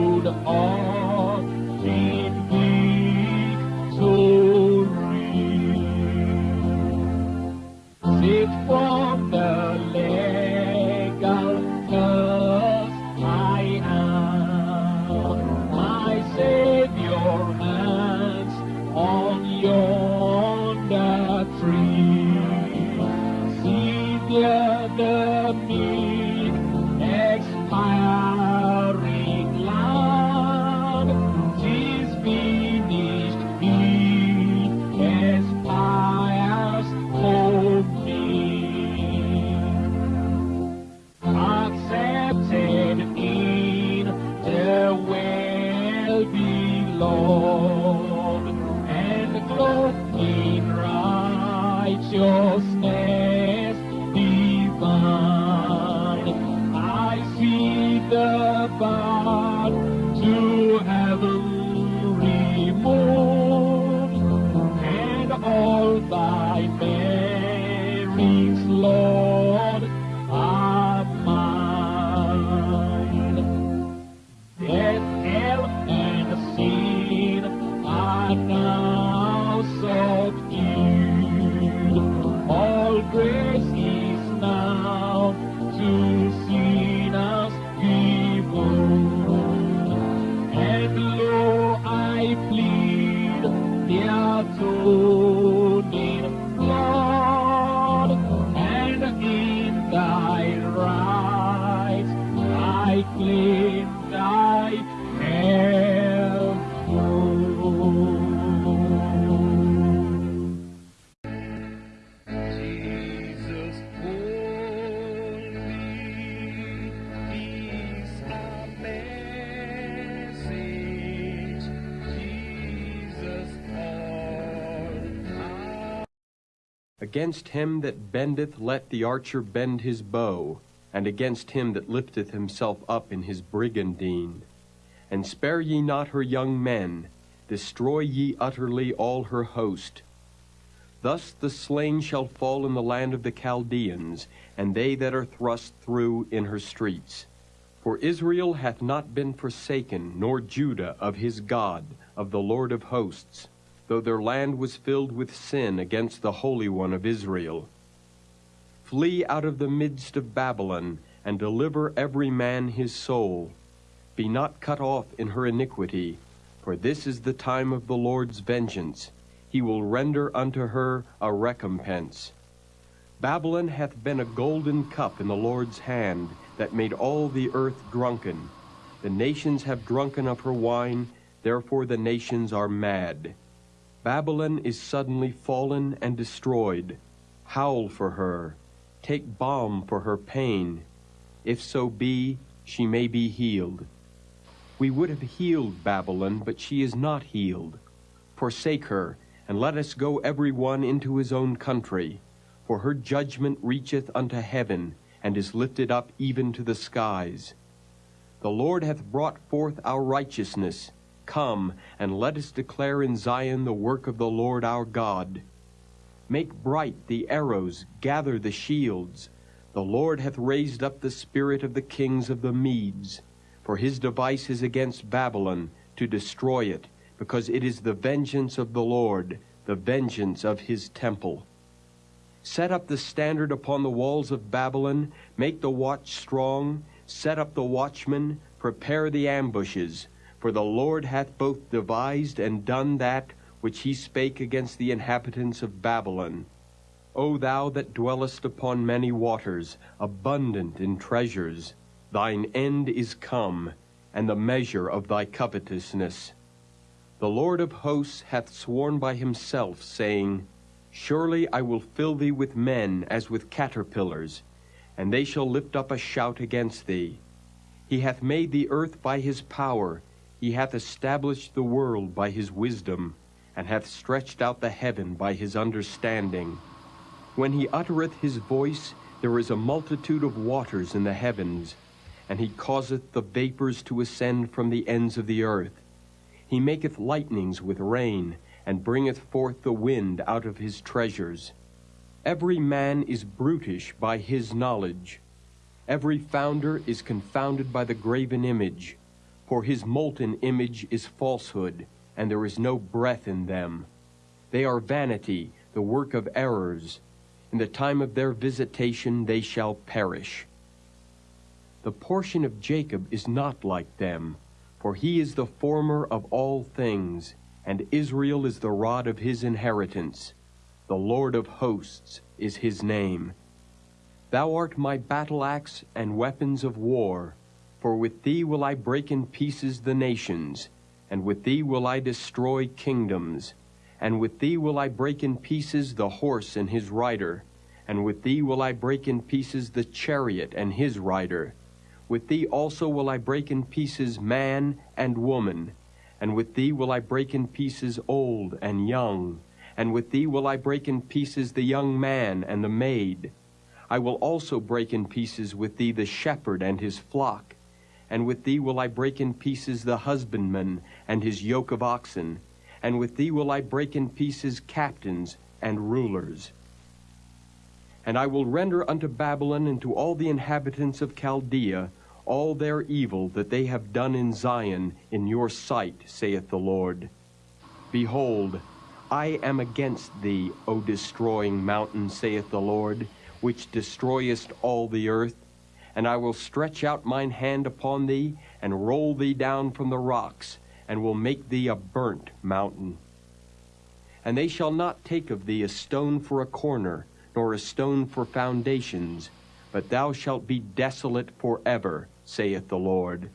hold on. Against him that bendeth let the archer bend his bow, and against him that lifteth himself up in his brigandine. And spare ye not her young men, destroy ye utterly all her host. Thus the slain shall fall in the land of the Chaldeans, and they that are thrust through in her streets. For Israel hath not been forsaken, nor Judah of his God, of the Lord of hosts though their land was filled with sin against the Holy One of Israel. Flee out of the midst of Babylon, and deliver every man his soul. Be not cut off in her iniquity, for this is the time of the Lord's vengeance. He will render unto her a recompense. Babylon hath been a golden cup in the Lord's hand, that made all the earth drunken. The nations have drunken of her wine, therefore the nations are mad. Babylon is suddenly fallen and destroyed. Howl for her. Take balm for her pain. If so be, she may be healed. We would have healed Babylon, but she is not healed. Forsake her, and let us go every one into his own country. For her judgment reacheth unto heaven, and is lifted up even to the skies. The Lord hath brought forth our righteousness. Come, and let us declare in Zion the work of the Lord our God. Make bright the arrows, gather the shields. The Lord hath raised up the spirit of the kings of the Medes. For his device is against Babylon, to destroy it, because it is the vengeance of the Lord, the vengeance of his temple. Set up the standard upon the walls of Babylon, make the watch strong, set up the watchmen, prepare the ambushes. For the Lord hath both devised and done that which he spake against the inhabitants of Babylon. O thou that dwellest upon many waters, abundant in treasures, thine end is come, and the measure of thy covetousness. The Lord of hosts hath sworn by himself, saying, Surely I will fill thee with men as with caterpillars, and they shall lift up a shout against thee. He hath made the earth by his power, he hath established the world by his wisdom, and hath stretched out the heaven by his understanding. When he uttereth his voice, there is a multitude of waters in the heavens, and he causeth the vapors to ascend from the ends of the earth. He maketh lightnings with rain, and bringeth forth the wind out of his treasures. Every man is brutish by his knowledge. Every founder is confounded by the graven image, for his molten image is falsehood, and there is no breath in them. They are vanity, the work of errors. In the time of their visitation they shall perish. The portion of Jacob is not like them, for he is the former of all things, and Israel is the rod of his inheritance. The Lord of hosts is his name. Thou art my battle axe and weapons of war, for with thee will I break in pieces the nations, and with thee will I destroy kingdoms, and with thee will I break in pieces the horse and his rider, and with thee will I break in pieces the chariot and his rider. With thee also will I break in pieces man and woman, and with thee will I break in pieces old and young, and with thee will I break in pieces the young man and the maid. I will also break in pieces with thee the shepherd and his flock, and with thee will I break in pieces the husbandman and his yoke of oxen, and with thee will I break in pieces captains and rulers. And I will render unto Babylon and to all the inhabitants of Chaldea all their evil that they have done in Zion in your sight, saith the Lord. Behold, I am against thee, O destroying mountain, saith the Lord, which destroyest all the earth. And I will stretch out mine hand upon thee, and roll thee down from the rocks, and will make thee a burnt mountain. And they shall not take of thee a stone for a corner, nor a stone for foundations, but thou shalt be desolate for ever, saith the Lord.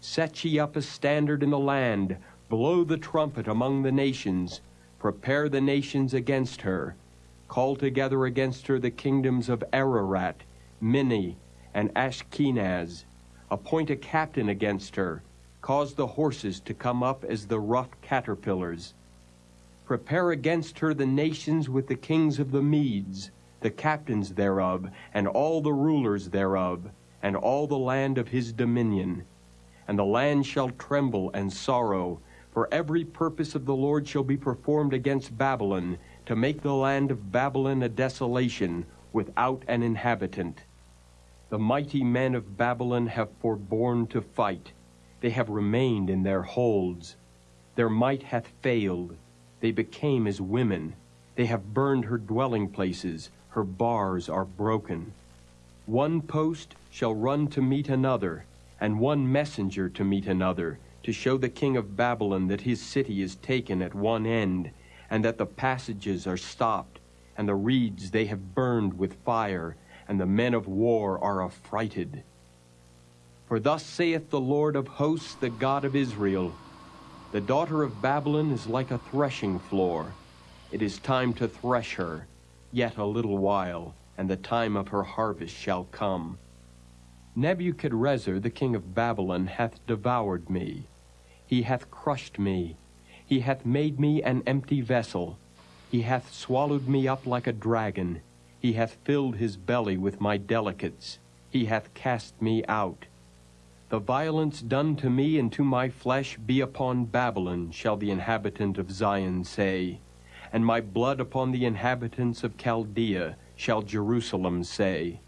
Set ye up a standard in the land, blow the trumpet among the nations, prepare the nations against her, call together against her the kingdoms of Ararat, Minni, and Ashkenaz, appoint a captain against her, cause the horses to come up as the rough caterpillars. Prepare against her the nations with the kings of the Medes, the captains thereof, and all the rulers thereof, and all the land of his dominion. And the land shall tremble and sorrow, for every purpose of the Lord shall be performed against Babylon, to make the land of Babylon a desolation, without an inhabitant. The mighty men of Babylon have forborne to fight. They have remained in their holds. Their might hath failed. They became as women. They have burned her dwelling places. Her bars are broken. One post shall run to meet another, and one messenger to meet another, to show the king of Babylon that his city is taken at one end, and that the passages are stopped, and the reeds they have burned with fire, and the men of war are affrighted. For thus saith the Lord of hosts, the God of Israel The daughter of Babylon is like a threshing floor. It is time to thresh her, yet a little while, and the time of her harvest shall come. Nebuchadrezzar the king of Babylon hath devoured me. He hath crushed me. He hath made me an empty vessel. He hath swallowed me up like a dragon. He hath filled his belly with my delicates. He hath cast me out. The violence done to me and to my flesh be upon Babylon, shall the inhabitant of Zion say. And my blood upon the inhabitants of Chaldea, shall Jerusalem say.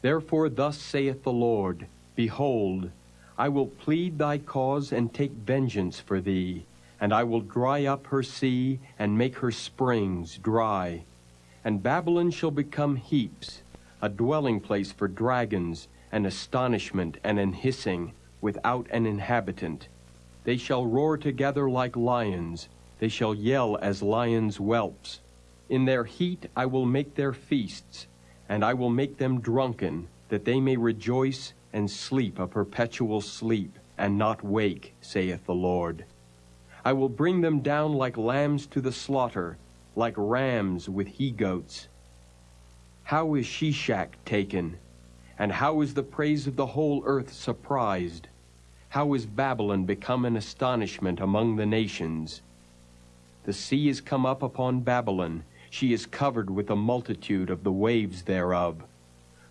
Therefore thus saith the Lord, Behold, I will plead thy cause and take vengeance for thee, and I will dry up her sea and make her springs dry. And Babylon shall become heaps, a dwelling place for dragons, an astonishment and an hissing, without an inhabitant. They shall roar together like lions, they shall yell as lions' whelps. In their heat I will make their feasts, and I will make them drunken, that they may rejoice and sleep a perpetual sleep, and not wake, saith the Lord. I will bring them down like lambs to the slaughter, like rams with he-goats. How is Sheshach taken? And how is the praise of the whole earth surprised? How is Babylon become an astonishment among the nations? The sea is come up upon Babylon. She is covered with a multitude of the waves thereof.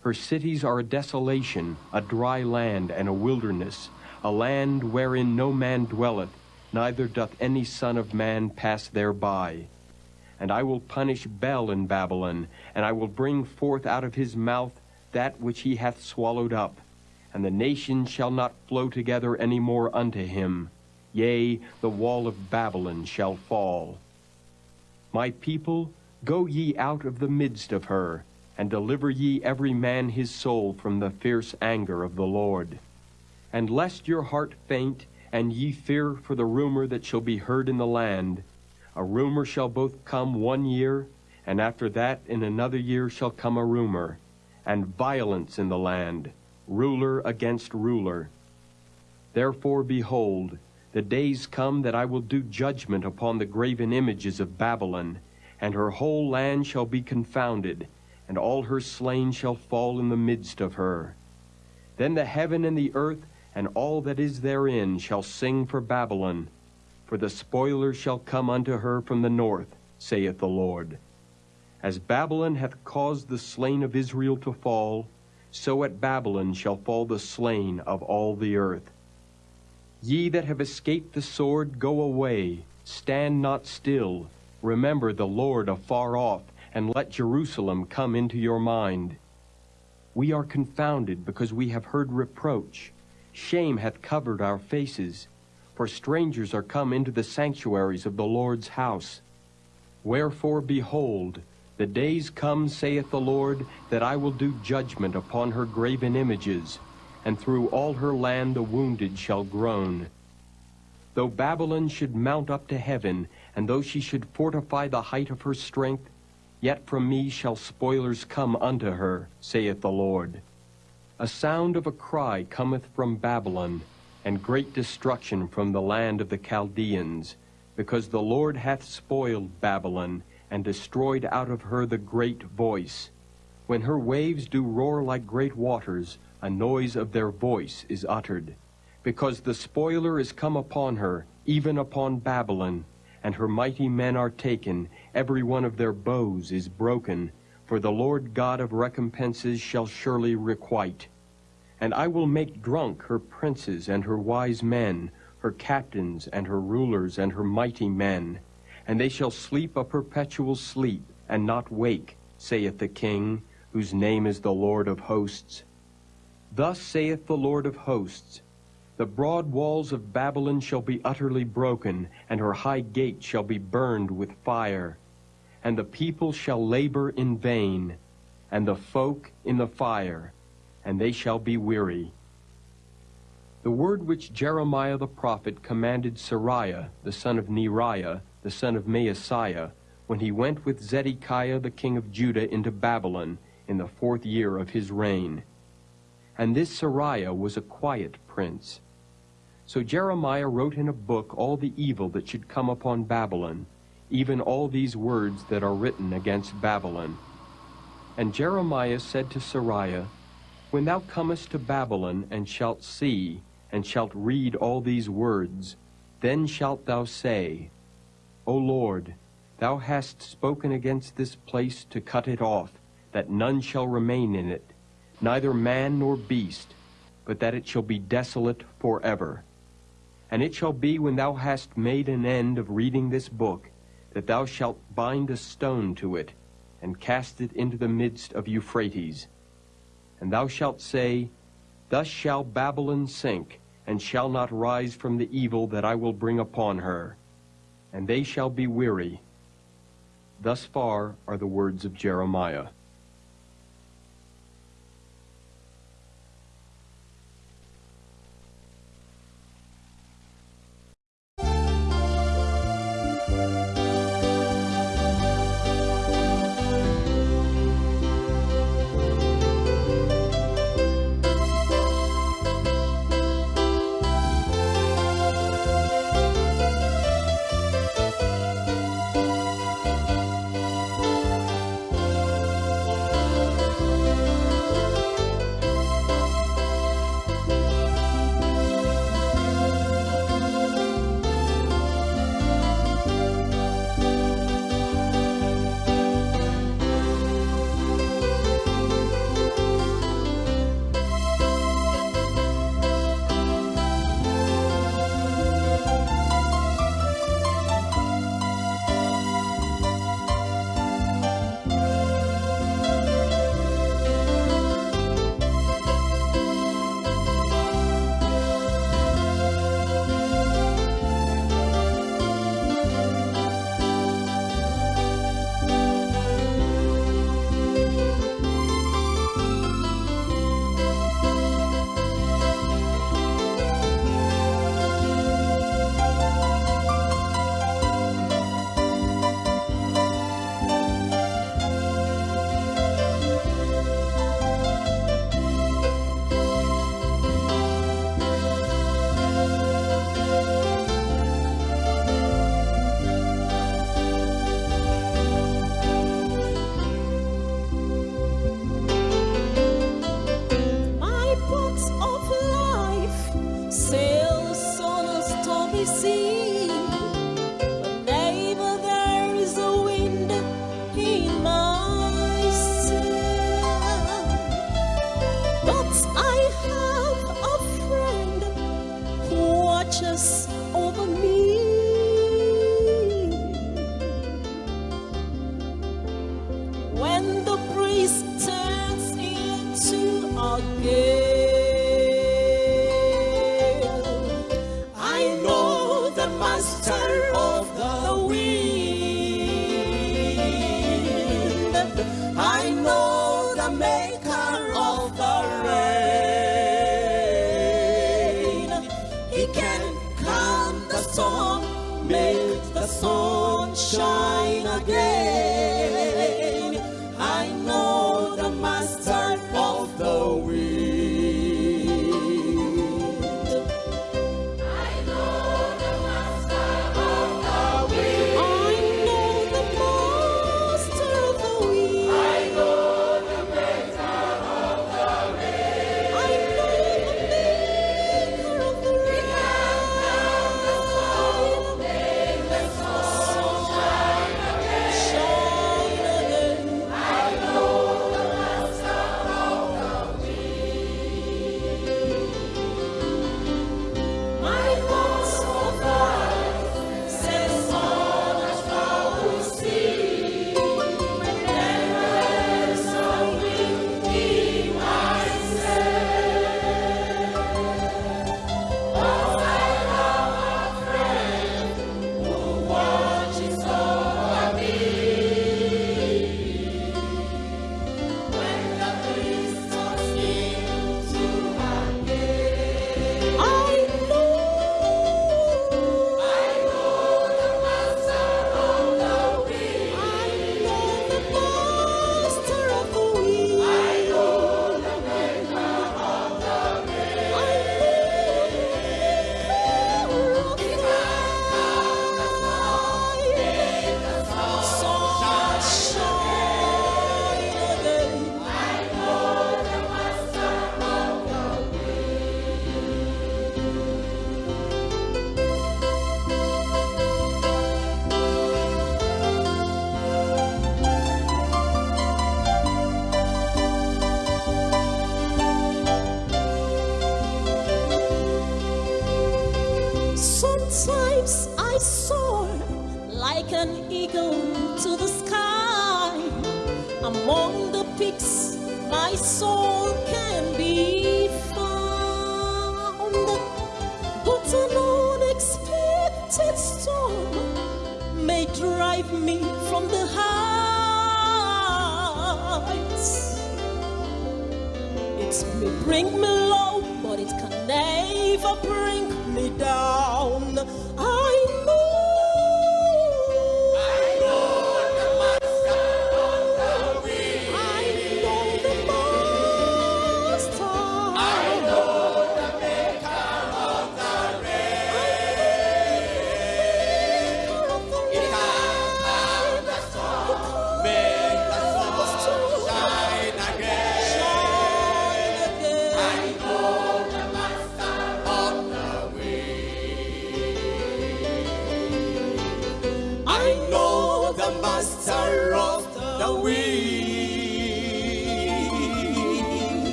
Her cities are a desolation, a dry land, and a wilderness, a land wherein no man dwelleth, neither doth any son of man pass thereby. And I will punish Bel in Babylon, and I will bring forth out of his mouth that which he hath swallowed up, and the nations shall not flow together any more unto him. Yea, the wall of Babylon shall fall. My people, go ye out of the midst of her, and deliver ye every man his soul from the fierce anger of the Lord. And lest your heart faint, and ye fear for the rumor that shall be heard in the land, a rumor shall both come one year, and after that in another year shall come a rumor, and violence in the land, ruler against ruler. Therefore, behold, the days come that I will do judgment upon the graven images of Babylon, and her whole land shall be confounded, and all her slain shall fall in the midst of her. Then the heaven and the earth and all that is therein shall sing for Babylon, for the spoiler shall come unto her from the north, saith the Lord. As Babylon hath caused the slain of Israel to fall, so at Babylon shall fall the slain of all the earth. Ye that have escaped the sword, go away, stand not still, remember the Lord afar off, and let Jerusalem come into your mind. We are confounded because we have heard reproach. Shame hath covered our faces, for strangers are come into the sanctuaries of the Lord's house. Wherefore, behold, the days come, saith the Lord, that I will do judgment upon her graven images, and through all her land the wounded shall groan. Though Babylon should mount up to heaven, and though she should fortify the height of her strength, yet from me shall spoilers come unto her, saith the Lord. A sound of a cry cometh from Babylon, and great destruction from the land of the Chaldeans, because the Lord hath spoiled Babylon, and destroyed out of her the great voice. When her waves do roar like great waters, a noise of their voice is uttered. Because the spoiler is come upon her, even upon Babylon, and her mighty men are taken, every one of their bows is broken, for the Lord God of recompenses shall surely requite. And I will make drunk her princes and her wise men, her captains and her rulers and her mighty men and they shall sleep a perpetual sleep, and not wake, saith the King, whose name is the Lord of hosts. Thus saith the Lord of hosts, The broad walls of Babylon shall be utterly broken, and her high gate shall be burned with fire. And the people shall labor in vain, and the folk in the fire, and they shall be weary. The word which Jeremiah the prophet commanded Seraiah, the son of Neriah, the son of Maaseiah, when he went with Zedekiah the king of Judah into Babylon in the fourth year of his reign. And this Seraiah was a quiet prince. So Jeremiah wrote in a book all the evil that should come upon Babylon, even all these words that are written against Babylon. And Jeremiah said to Seraiah, When thou comest to Babylon, and shalt see, and shalt read all these words, then shalt thou say, O Lord, thou hast spoken against this place to cut it off, that none shall remain in it, neither man nor beast, but that it shall be desolate forever. And it shall be when thou hast made an end of reading this book, that thou shalt bind a stone to it, and cast it into the midst of Euphrates. And thou shalt say, Thus shall Babylon sink, and shall not rise from the evil that I will bring upon her. And they shall be weary. Thus far are the words of Jeremiah.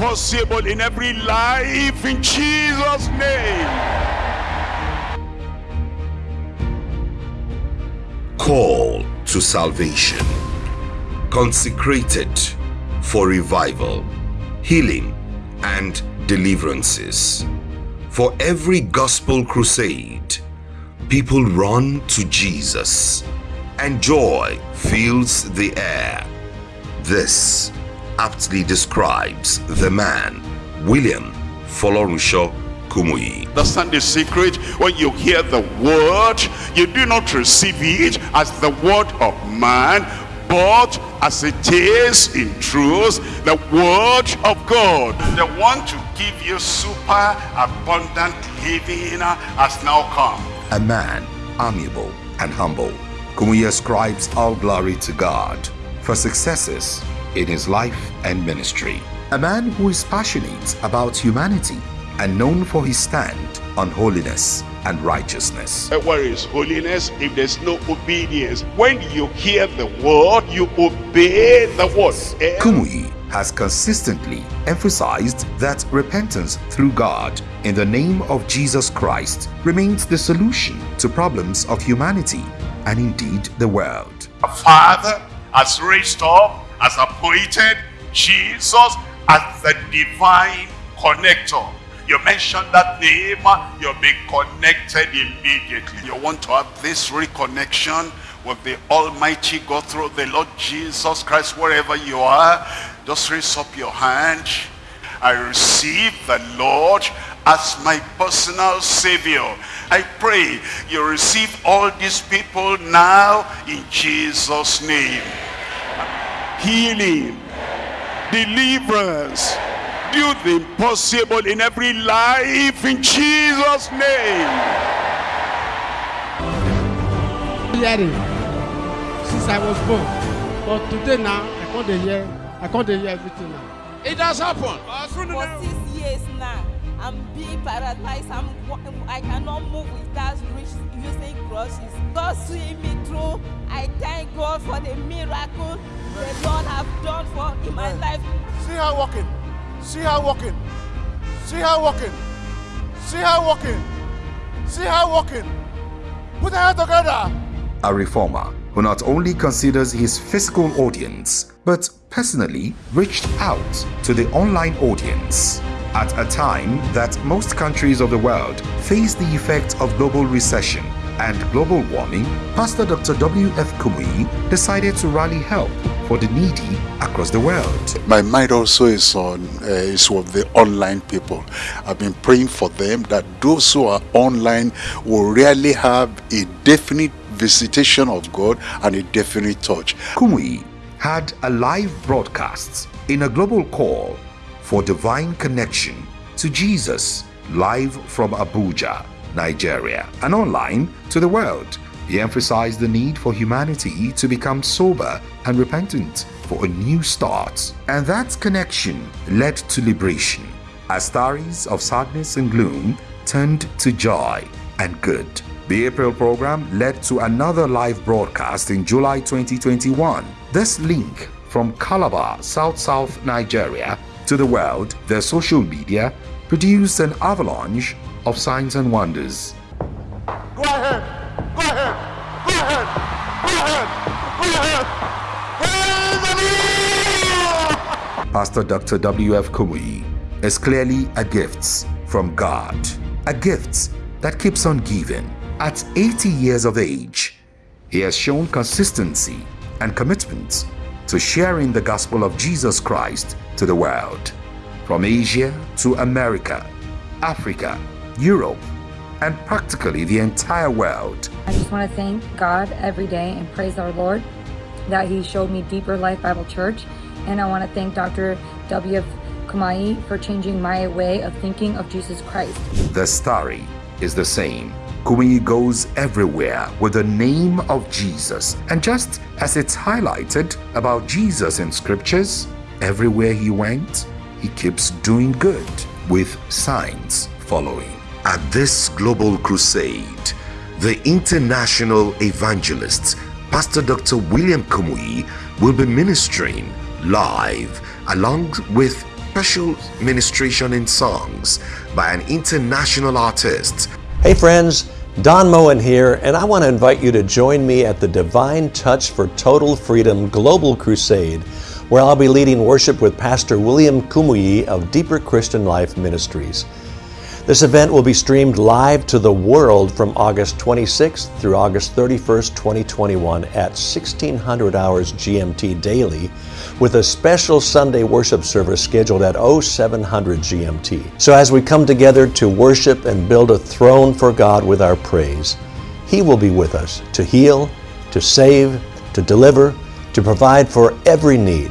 Impossible in every life in Jesus' name. call to salvation, consecrated for revival, healing, and deliverances. For every gospel crusade, people run to Jesus, and joy fills the air. This aptly describes the man, William Folorunso Kumuyi. Understand the secret? When you hear the word, you do not receive it as the word of man, but as it is in truth, the word of God. The one to give you super abundant living has now come. a man amiable and humble. Kumuyi ascribes all glory to God for successes in his life and ministry. A man who is passionate about humanity and known for his stand on holiness and righteousness. Where is holiness if there's no obedience? When you hear the word, you obey the word. Kumuyi has consistently emphasized that repentance through God in the name of Jesus Christ remains the solution to problems of humanity and indeed the world. Father has raised up, has appointed Jesus as the divine connector. You mention that name, you'll be connected immediately. You want to have this reconnection with the Almighty God through the Lord Jesus Christ, wherever you are, just raise up your hand. I receive the Lord as my personal savior. I pray you receive all these people now in Jesus' name. Healing, deliverance, do the impossible in every life in Jesus' name. hearing since I was born. But today now, I can't dey hear, I can't dey hear everything now. It has happened. For six years now, I'm being paralyzed. I'm, wa- I cannot move without reach, using crutches. God see me through. I thank God for the miracle the Lord have done for in my life. See her walking. See her walking. See her walking. See her walking. See her walking. Put her hand together. a reformer who not only considers his physical audience but personally reached out to the online audience. At a time that most countries of the world face the effects of global recession and global warming, Pastor Dr. W.F. Kumuyi decided to rally help for the needy across the world. My mind also is on uh, is with the online people. I've been praying for them that those who are online will really have a definite visitation of God and a definite touch. Kumuyi had a live broadcast in a global call for divine connection to Jesus live from Abuja, Nigeria, and online to the world. He emphasized the need for humanity to become sober and repentant for a new start, and that connection led to liberation as stories of sadness and gloom turned to joy and good. The April program led to another live broadcast in July 2021. This link from Calabar, South South Nigeria to the world, their social media produced an avalanche of signs and wonders. Go ahead. Go ahead. Go ahead. Go ahead. Go ahead. Pastor Dr. W.F. Kumuyi is clearly a gift from God, a gift that keeps on giving. At 80 years of age, he has shown consistency and commitment to sharing the gospel of Jesus Christ to the world, from Asia to America, Africa, Europe, and practically the entire world. I just want to thank God every day and praise our Lord that He showed me Deeper Life Bible Church. And I want to thank Dr. W.F. Kumuyi for changing my way of thinking of Jesus Christ. The story is the same. Kumuyi goes everywhere with the name of Jesus. And just as it's highlighted about Jesus in scriptures, everywhere he went, he keeps doing good with signs following. At this global crusade, the international evangelist, Pastor Dr. William Kumuyi, will be ministering live along with special ministration in songs by an international artist Hey friends, Don Moen here, and I want to invite you to join me at the Divine Touch for Total Freedom Global Crusade, where I'll be leading worship with Pastor William Kumuyi of Deeper Christian Life Ministries. This event will be streamed live to the world from August 26th through August 31st, 2021 at 1600 hours GMT daily with a special Sunday worship service scheduled at 0700 GMT. So as we come together to worship and build a throne for God with our praise, He will be with us to heal, to save, to deliver, to provide for every need,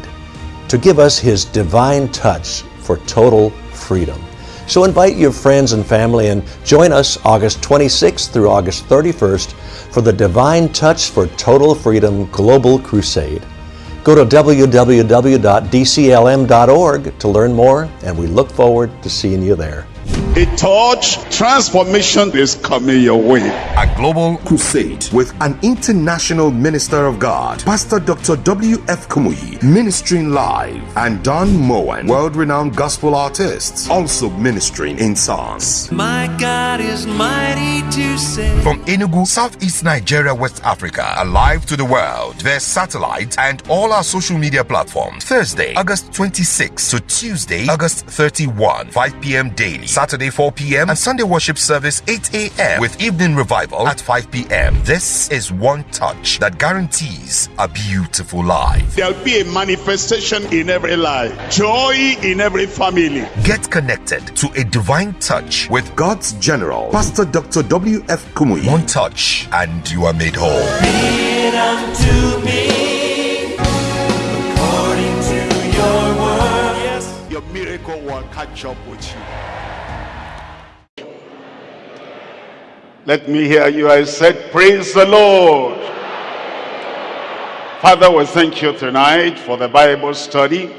to give us His divine touch for total freedom. So invite your friends and family and join us August 26th through August 31st for the Divine Touch for Total Freedom Global Crusade. Go to www.dclm.org to learn more, and we look forward to seeing you there. A touch transformation is coming your way. A global crusade with an international minister of God, Pastor Dr. W.F. Kumuyi, ministering live, and Don Moen, world renowned gospel artists, also ministering in songs. My God is mighty to save. From Enugu, Southeast Nigeria, West Africa, alive to the world, their satellite, and all our social media platforms. Thursday, August 26 to Tuesday, August 31, 5 p.m. daily. Saturday, Saturday 4 p.m. and Sunday worship service 8 a.m. with evening revival at 5 p.m. This is one touch that guarantees a beautiful life. There'll be a manifestation in every life, joy in every family. Get connected to a divine touch with God's General, Pastor Dr. W.F. Kumuyi. One touch, and you are made whole. Be it unto me according to your word. Yes. Your miracle will catch up with you. Let me hear you. I said, Praise the Lord. Father, we thank you tonight for the Bible study.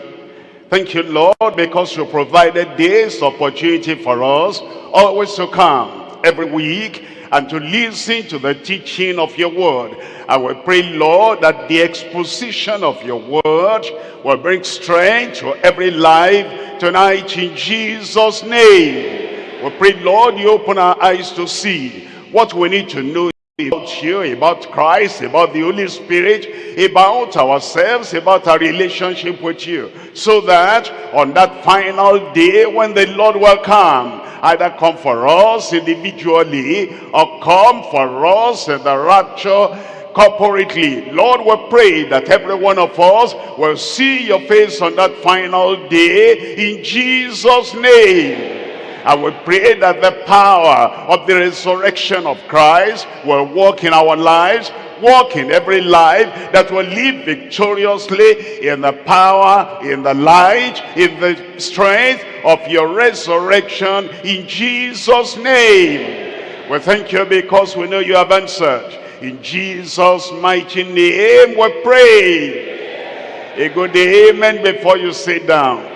Thank you, Lord, because you provided this opportunity for us always to come every week and to listen to the teaching of your word. I will pray, Lord, that the exposition of your word will bring strength to every life tonight in Jesus' name. We pray, Lord, you open our eyes to see what we need to know about you, about Christ, about the Holy Spirit, about ourselves, about our relationship with you. So that on that final day when the Lord will come, either come for us individually or come for us in the rapture corporately. Lord, we pray that every one of us will see your face on that final day in Jesus' name. I will pray that the power of the resurrection of Christ will work in our lives, walk in every life that will live victoriously in the power, in the light, in the strength of your resurrection in Jesus' name. We thank you because we know you have answered. In Jesus' mighty name we pray. A good amen before you sit down.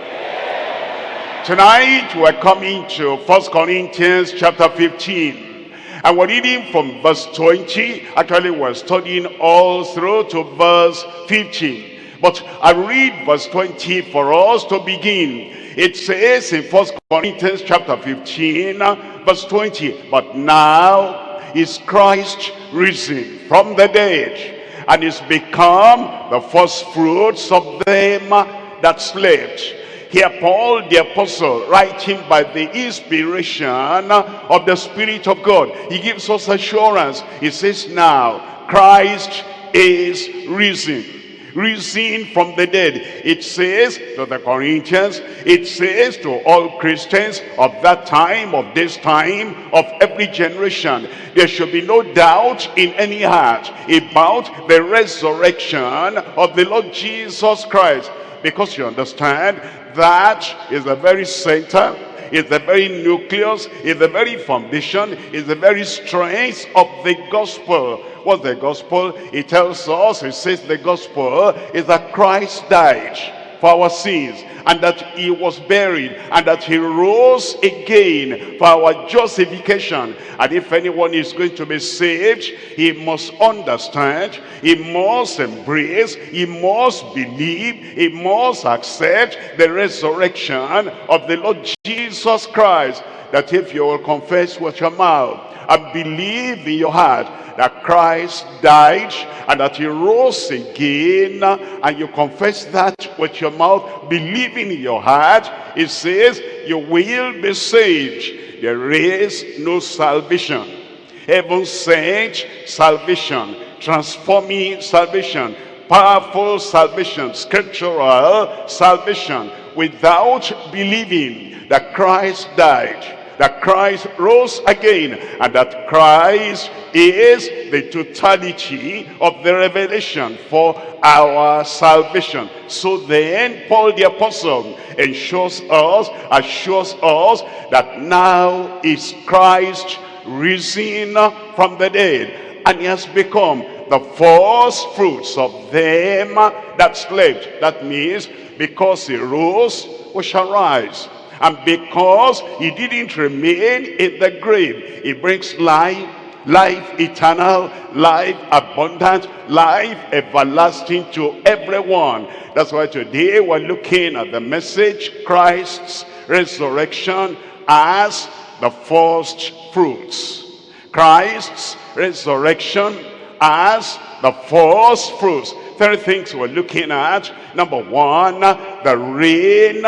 Tonight we're coming to First Corinthians chapter 15. And we're reading from verse 20. Actually, we're studying all through to verse 15. But I read verse 20 for us to begin. It says in First Corinthians chapter 15, verse 20, But now is Christ risen from the dead, and is become the first fruits of them that slept. Here Paul the apostle writing by the inspiration of the Spirit of God. He gives us assurance. He says now Christ is risen. Risen from the dead. It says to the Corinthians, it says to all Christians of that time, of this time, of every generation. There should be no doubt in any heart about the resurrection of the Lord Jesus Christ. Because you understand, that is the very center, is the very nucleus, is the very foundation, is the very strength of the gospel. What's the gospel? It tells us, it says the gospel is that Christ died for our sins and that he was buried and that he rose again for our justification. And if anyone is going to be saved he must understand he must embrace he must believe he must accept the resurrection of the lord jesus christ that if you will confess with your mouth and believe in your heart that Christ died and that he rose again and you confess that with your mouth believing in your heart it says you will be saved. There is no salvation. Heaven sent salvation transforming salvation powerful salvation scriptural salvation without believing that Christ died that Christ rose again and that Christ is the totality of the revelation for our salvation. So then Paul the apostle ensures us, assures us that now is Christ risen from the dead and he has become the first fruits of them that slept. That means because he rose, we shall rise. And because he didn't remain in the grave, he brings life, life eternal, life abundant, life everlasting to everyone. That's why today we're looking at the message, Christ's resurrection as the first fruits. Christ's resurrection as the first fruits. Three things we're looking at. Number one, the reign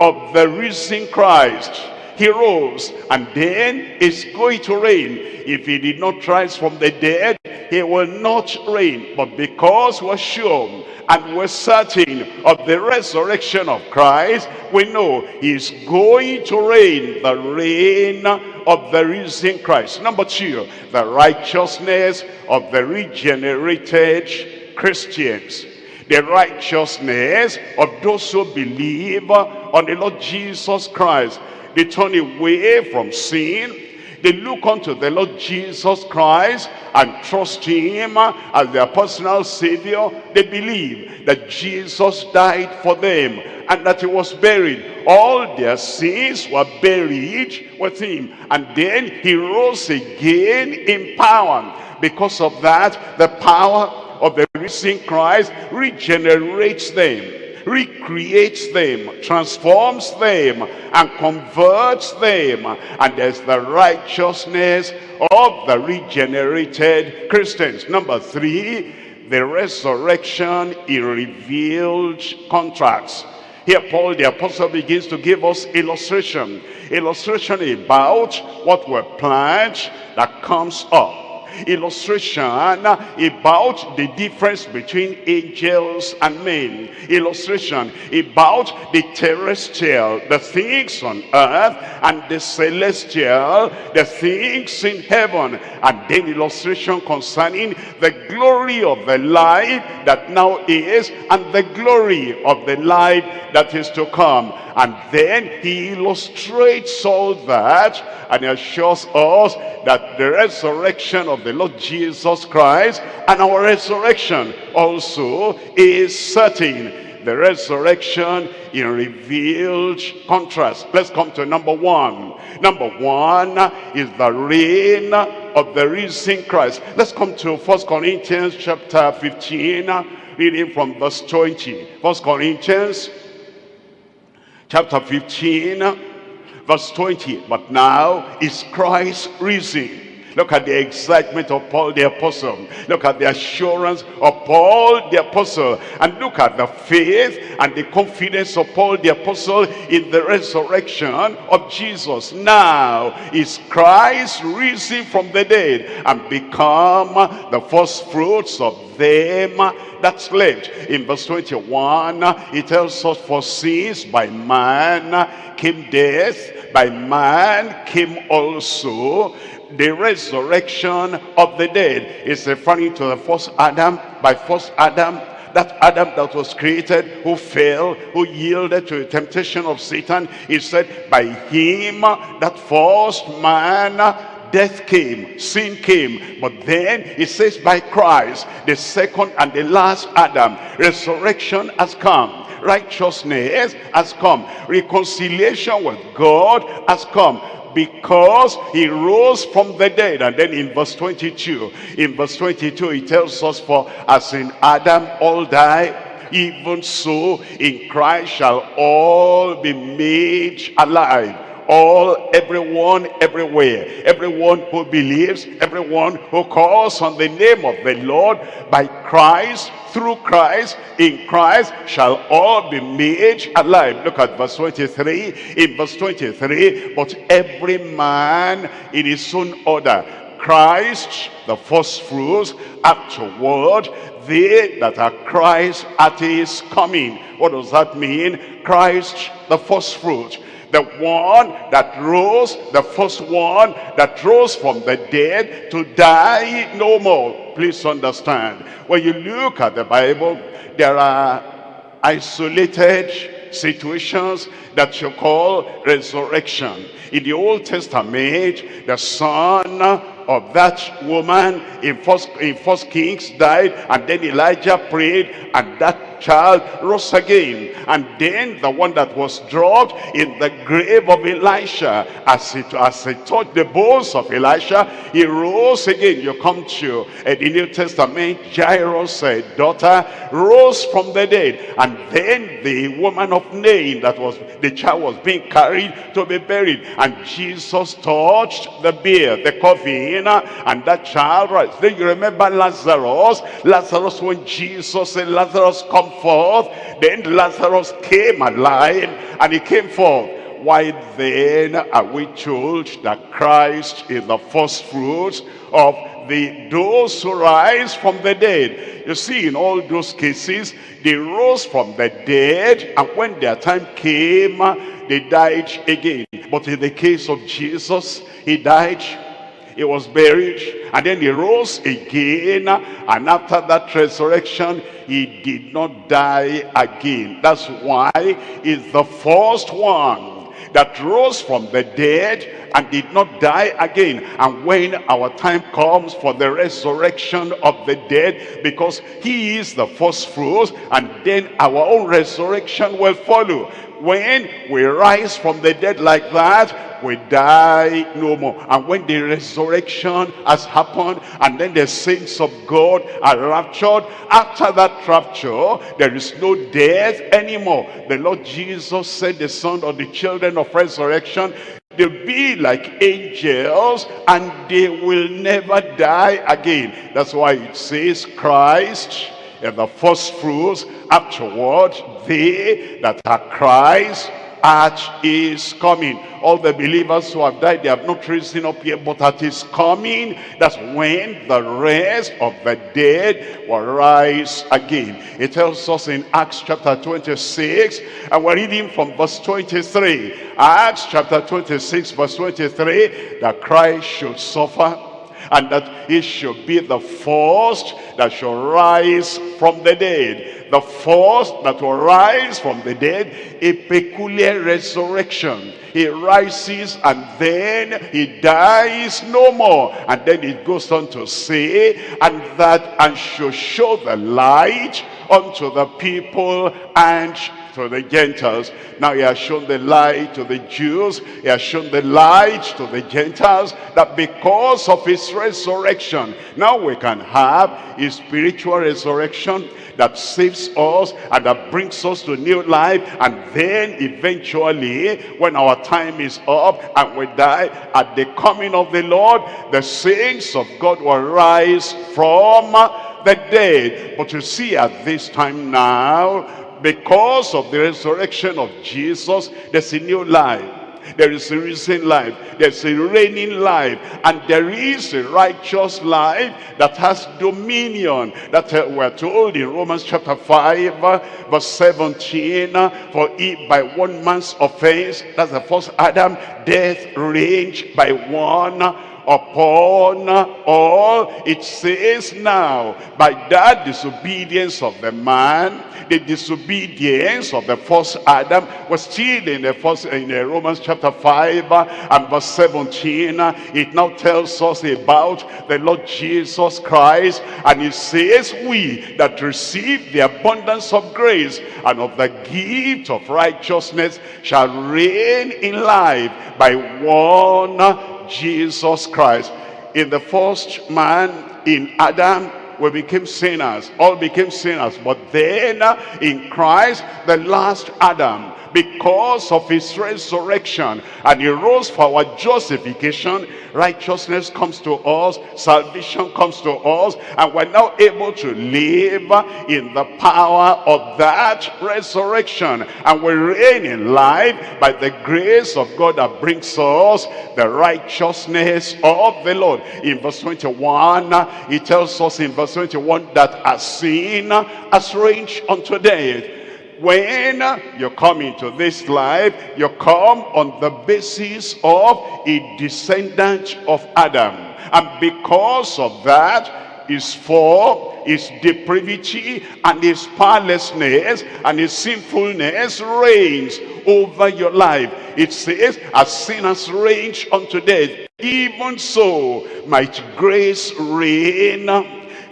of the risen Christ. he rose and then is going to reign. If he did not rise from the dead, he will not reign. But because we're sure and we're certain of the resurrection of Christ, we know he's going to reign the reign of the risen Christ. Number two, the righteousness of the regenerated Christians the righteousness of those who believe on the Lord Jesus Christ. They turn away from sin. They look unto the Lord Jesus Christ and trust him as their personal savior. They believe that Jesus died for them and that he was buried. All their sins were buried with him. And then he rose again in power. Because of that, the power of the risen Christ regenerates them, recreates them, transforms them, and converts them. And there's the righteousness of the regenerated Christians. Number three, the resurrection in revealed contracts. Here Paul the apostle begins to give us illustration. Illustration about what were planned that comes up illustration about the difference between angels and men. Illustration about the terrestrial the things on earth and the celestial the things in heaven. And then illustration concerning the glory of the light that now is and the glory of the light that is to come. And then he illustrates all that and assures us that the resurrection of the Lord Jesus Christ and our resurrection also is certain the resurrection in revealed contrast. Let's come to number one. Number one is the reign of the risen Christ. Let's come to First Corinthians chapter 15, reading from verse 20. First Corinthians chapter 15, verse 20. But now is Christ risen Look at the excitement of Paul the apostle. Look at the assurance of Paul the apostle. And look at the faith and the confidence of Paul the apostle in the resurrection of Jesus. Now is Christ risen from the dead and become the first fruits of them that slept. In verse 21, it tells us, For since by man came death, by man came also the resurrection of the dead. Is referring to the first Adam by first Adam that Adam that was created who fell who yielded to the temptation of Satan. He said by him that first man death came sin came. But then it says by Christ the second and the last Adam resurrection has come righteousness has come reconciliation with God has come because he rose from the dead. And then in verse 22 in verse 22 he tells us for as in adam all die even so in christ shall all be made alive all everyone everywhere. Everyone who believes everyone who calls on the name of the lord by christ through christ in christ shall all be made alive. Look at verse 23 in verse 23 but every man in his own order christ the first fruits afterward they that are christ at his coming. What does that mean? Christ the first fruit the one that rose, the first one that rose from the dead to die no more. Please understand, when you look at the Bible, there are isolated situations that you call resurrection. In the Old Testament, the son of that woman in first in first kings died and then elijah prayed and that child rose again and then the one that was dropped in the grave of elisha. As it as it touched the bones of elisha he rose again. You come to uh, the new testament jairus uh, daughter rose from the dead. And then the woman of nain that was the child was being carried to be buried. And jesus touched the bier the coffin and that child right. Then you remember lazarus. Lazarus when jesus said lazarus come forth then lazarus came alive and he came forth Why then are we told that Christ is the first fruits of the those who rise from the dead? You see, in all those cases, they rose from the dead, and when their time came, they died again. But in the case of Jesus, he died he was buried. And then he rose again. And after that resurrection he did not die again. That's why he's the first one that rose from the dead and did not die again. And when our time comes for the resurrection of the dead because he is the first fruits and then our own resurrection will follow when we rise from the dead like that we die no more. And when the resurrection has happened and then the saints of god are raptured after that rapture there is no death anymore. The lord jesus said the son of the children of resurrection they'll be like angels and they will never die again. That's why it says christ is the first fruits afterward they that are christ at his coming. All the believers who have died they have not risen up yet but at his coming. That's when the rest of the dead will rise again. It tells us in acts chapter 26 and we're reading from verse 23 acts chapter 26 verse 23 that christ should suffer and that he should be the first that shall rise from the dead. The first that will rise from the dead a peculiar resurrection. He rises and then he dies no more. And then it goes on to say and that and shall show the light unto the people and to the Gentiles. Now he has shown the light to the Jews. He has shown the light to the Gentiles that because of his resurrection, now we can have a spiritual resurrection that saves us and that brings us to new life. And then eventually, when our time is up and we die, at the coming of the Lord, the saints of God will rise from the dead. But you see at this time now, because of the resurrection of Jesus, there's a new life. There is a risen life. There's a reigning life. And there is a righteous life that has dominion. That uh, we're told in Romans chapter 5, uh, verse 17. uh, For if by one man's offense, that's the first Adam, death reigned by one upon all it says now. By that disobedience of the man the disobedience of the first adam was still in the first in the romans chapter 5 uh, and verse 17 uh, it now tells us about the lord jesus christ and it says we that receive the abundance of grace and of the gift of righteousness shall reign in life by one Jesus Christ. In the first man, in Adam, we became sinners. All became sinners. But then uh, in Christ, the last Adam, because of his resurrection, and he rose for our justification, righteousness comes to us, salvation comes to us, and we're now able to live in the power of that resurrection. And we reign in life by the grace of God that brings us the righteousness of the Lord. In verse 21, he tells us in verse 21 that as sin has reigned unto death, when you come into this life, you come on the basis of a descendant of Adam. And because of that, his fall, his depravity, and his powerlessness, and his sinfulness reigns over your life. It says, as sin has reigned unto death, even so might grace reign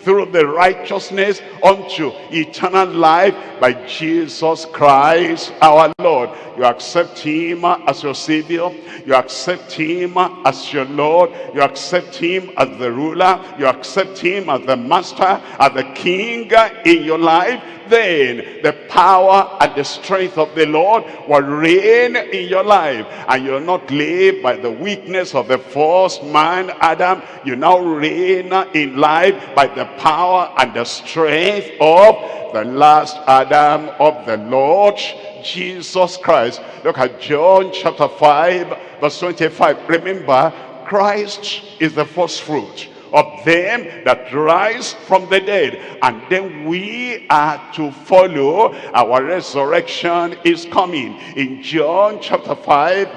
through the righteousness unto eternal life by Jesus Christ our Lord. You accept him as your savior. You accept him as your Lord. You accept him as the ruler. You accept him as the master, as the king in your life. Then the power and the strength of the Lord will reign in your life. And you'll not live by the weakness of the first man, Adam. You now reign in life by the power and the strength of the last Adam of the Lord Jesus Christ. Look at John chapter 5 verse 25. Remember, Christ is the first fruit of them that rise from the dead. And then we are to follow. Our resurrection is coming. In John chapter 5,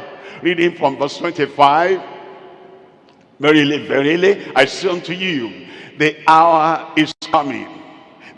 reading from verse 25. Verily, verily, I say unto you, the hour is coming.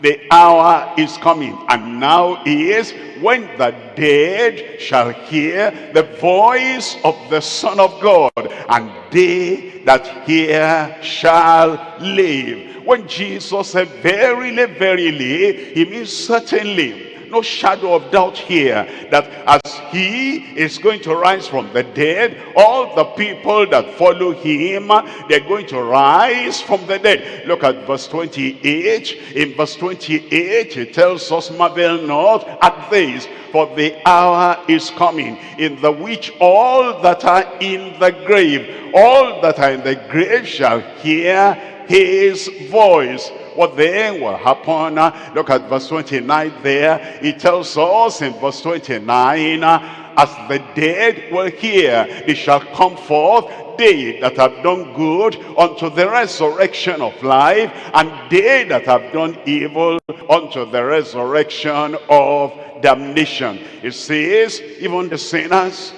The hour is coming, and now is when the dead shall hear the voice of the Son of God, and they that hear shall live. When Jesus said, verily, verily, he means certainly no shadow of doubt here that as he is going to rise from the dead all the people that follow him they're going to rise from the dead. Look at verse 28 in verse 28 it tells us marvel not at this for the hour is coming in the which all that are in the grave all that are in the grave shall hear his voice what then will happen look at verse 29 there. It tells us in verse 29 uh, as the dead will hear they shall come forth they that have done good unto the resurrection of life and they that have done evil unto the resurrection of damnation. It says even the sinners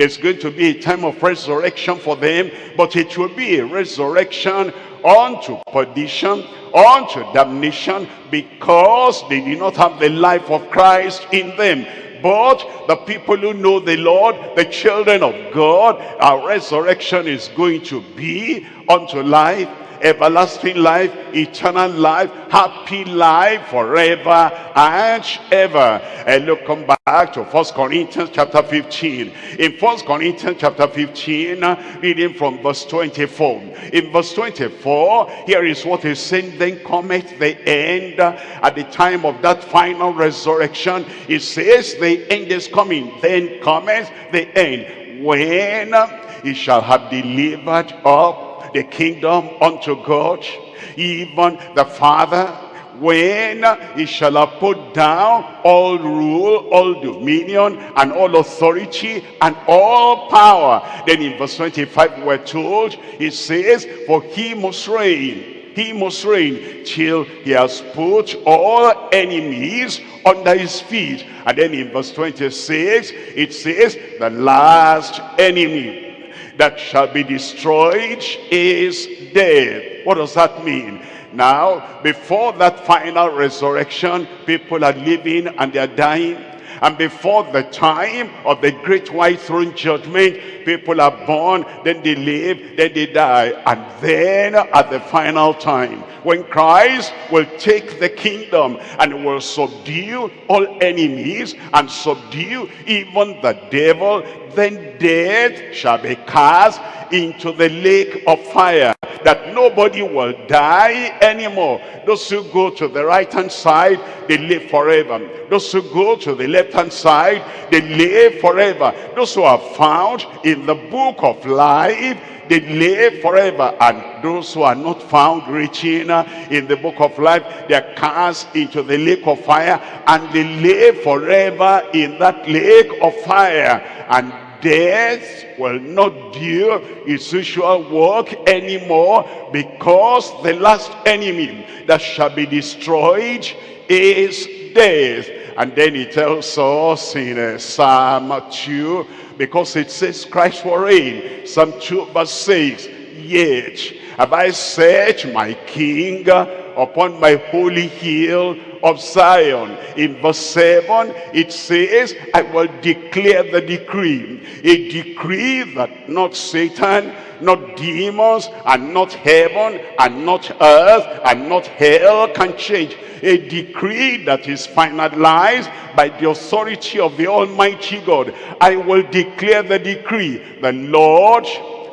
there's going to be a time of resurrection for them but it will be a resurrection unto perdition unto damnation because they did not have the life of Christ in them. But the people who know the Lord, the children of God, our resurrection is going to be unto life, everlasting life, eternal life, happy life forever and ever. And look, come back to First Corinthians chapter 15. In First Corinthians chapter 15, uh, reading from verse 24. In verse 24, here is what is saying, then cometh the end at the time of that final resurrection. It says the end is coming, then cometh the end. When he shall have delivered up the kingdom unto God, even the Father, when he shall have put down all rule, all dominion, and all authority, and all power. Then in verse 25 we're told, it says, for he must reign, he must reign till he has put all enemies under his feet. And then in verse 26, it says, the last enemy that shall be destroyed is death. What does that mean? Now, before that final resurrection, people are living and they are dying. And before the time of the great white throne judgment, people are born, then they live, then they die. And then at the final time, when Christ will take the kingdom and will subdue all enemies and subdue even the devil, then death shall be cast into the lake of fire that nobody will die anymore. Those who go to the right hand side they live forever. Those who go to the left hand side they live forever. Those who are found in the book of life they live forever. And those who are not found reaching uh, in the book of life they are cast into the lake of fire and they live forever in that lake of fire. And death will not do its usual work anymore because the last enemy that shall be destroyed is death and then he tells us in uh, Psalm 2 because it says Christ will reign Psalm 2 verse 6 yet have I set my king upon my holy hill of Zion. In verse 7, it says, I will declare the decree. A decree that not Satan, not demons, and not heaven, and not earth, and not hell can change. A decree that is finalized by the authority of the Almighty God. I will declare the decree. The Lord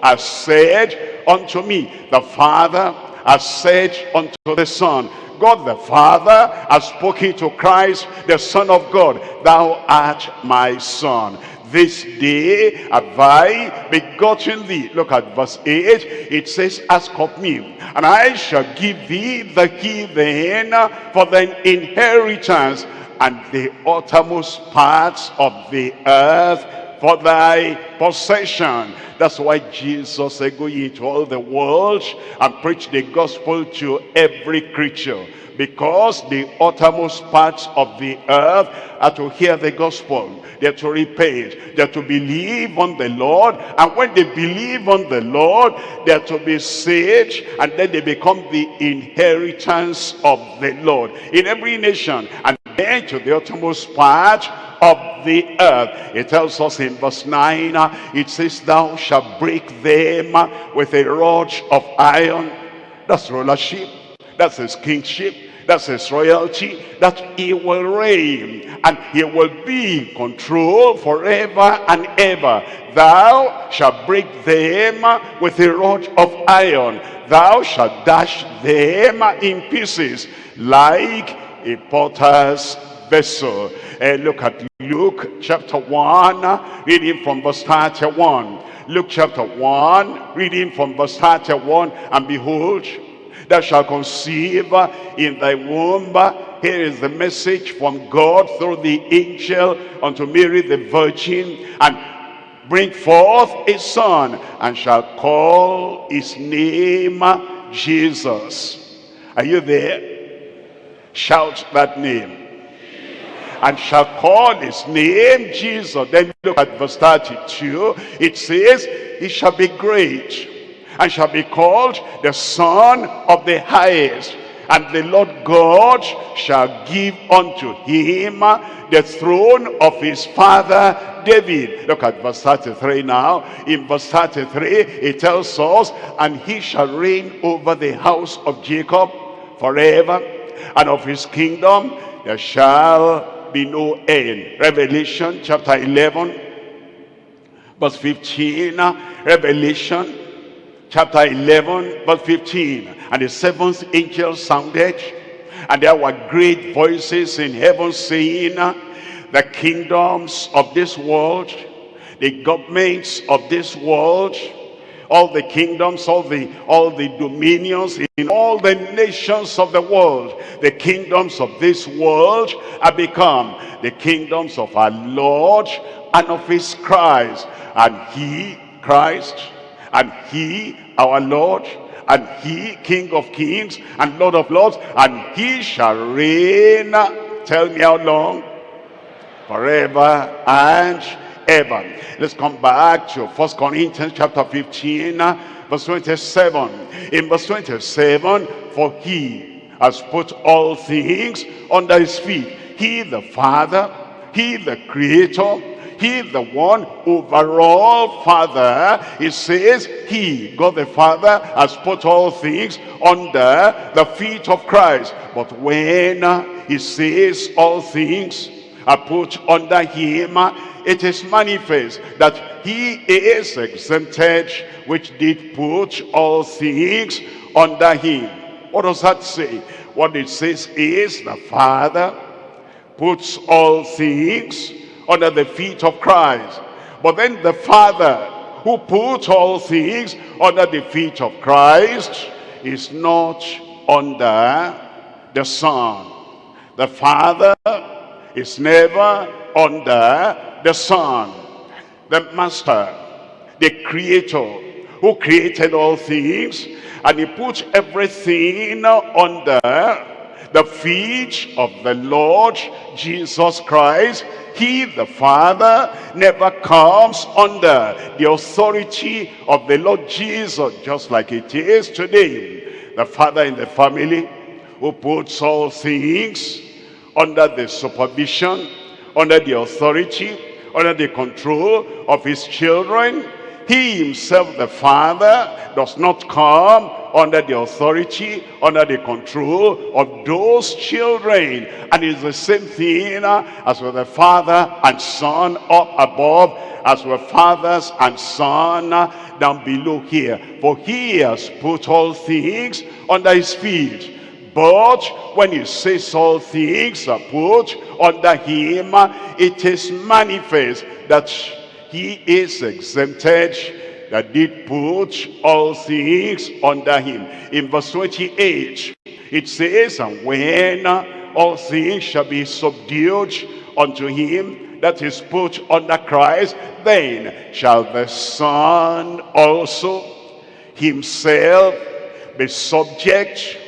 has said unto me, the Father has said unto the Son, God the Father has spoken to Christ, the Son of God, Thou art my Son. This day have I begotten thee. Look at verse 8. It says, Ask of me, and I shall give thee the heathen for thine inheritance, and the uttermost parts of the earth for thy possession. That's why Jesus said, go ye into all the world and preach the gospel to every creature. Because the uttermost parts of the earth are to hear the gospel. They're to repent. They're to believe on the Lord. And when they believe on the Lord, they're to be saved. And then they become the inheritance of the Lord. In every nation. And then to the uttermost part of the earth. It tells us in verse 9, uh, it says, Thou shalt break them uh, with a rod of iron. That's rulership. That's his kingship. That's his royalty. That he will reign. And he will be in control forever and ever. Thou shalt break them uh, with a rod of iron. Thou shalt dash them in pieces like a potter's vessel. And look at Luke chapter 1, reading from verse 31. Luke chapter 1, reading from verse 31. And behold, thou shalt conceive in thy womb. Here is the message from God through the angel unto Mary the virgin. And bring forth a son, and shall call his name Jesus. Are you there? Shout that name and shall call his name Jesus. Then look at verse 32. It says, he shall be great and shall be called the Son of the Highest. And the Lord God shall give unto him the throne of his father David. Look at verse 33 now. In verse 33, it tells us, And he shall reign over the house of Jacob forever, and of his kingdom there shall be no end. Revelation chapter 11, verse 15. Revelation chapter 11, verse 15. And the seventh angel sounded, and there were great voices in heaven saying, The kingdoms of this world, the governments of this world, all the kingdoms, all the all the dominions in all the nations of the world, the kingdoms of this world are become the kingdoms of our Lord and of his Christ. And he, Christ, and he, our Lord, and he, King of kings and Lord of lords, and he shall reign, tell me how long? Forever and ever. Let's come back to First Corinthians chapter 15, verse 27. In verse 27, for he has put all things under his feet. He the Father, he the Creator, he the one overall father he says he god the father has put all things under the feet of christ but when he says all things put under him it is manifest that he is exempted which did put all things under him what does that say what it says is the father puts all things under the feet of Christ. But then the Father who put all things under the feet of Christ is not under the Son. The Father is never under the Son. The Master, the Creator who created all things and he put everything under the feet of the Lord Jesus Christ he the father never comes under the authority of the lord jesus just like it is today the father in the family who puts all things under the supervision under the authority under the control of his children he himself the father does not come under the authority, under the control of those children. And it's the same thing as with the Father and Son up above, as with fathers and Son down below here. For he has put all things under his feet. But when he says all things are put under him, it is manifest that he is exempted that did put all things under him. In verse 28, it says, And when all things shall be subdued unto him that is put under Christ, then shall the Son also himself be subject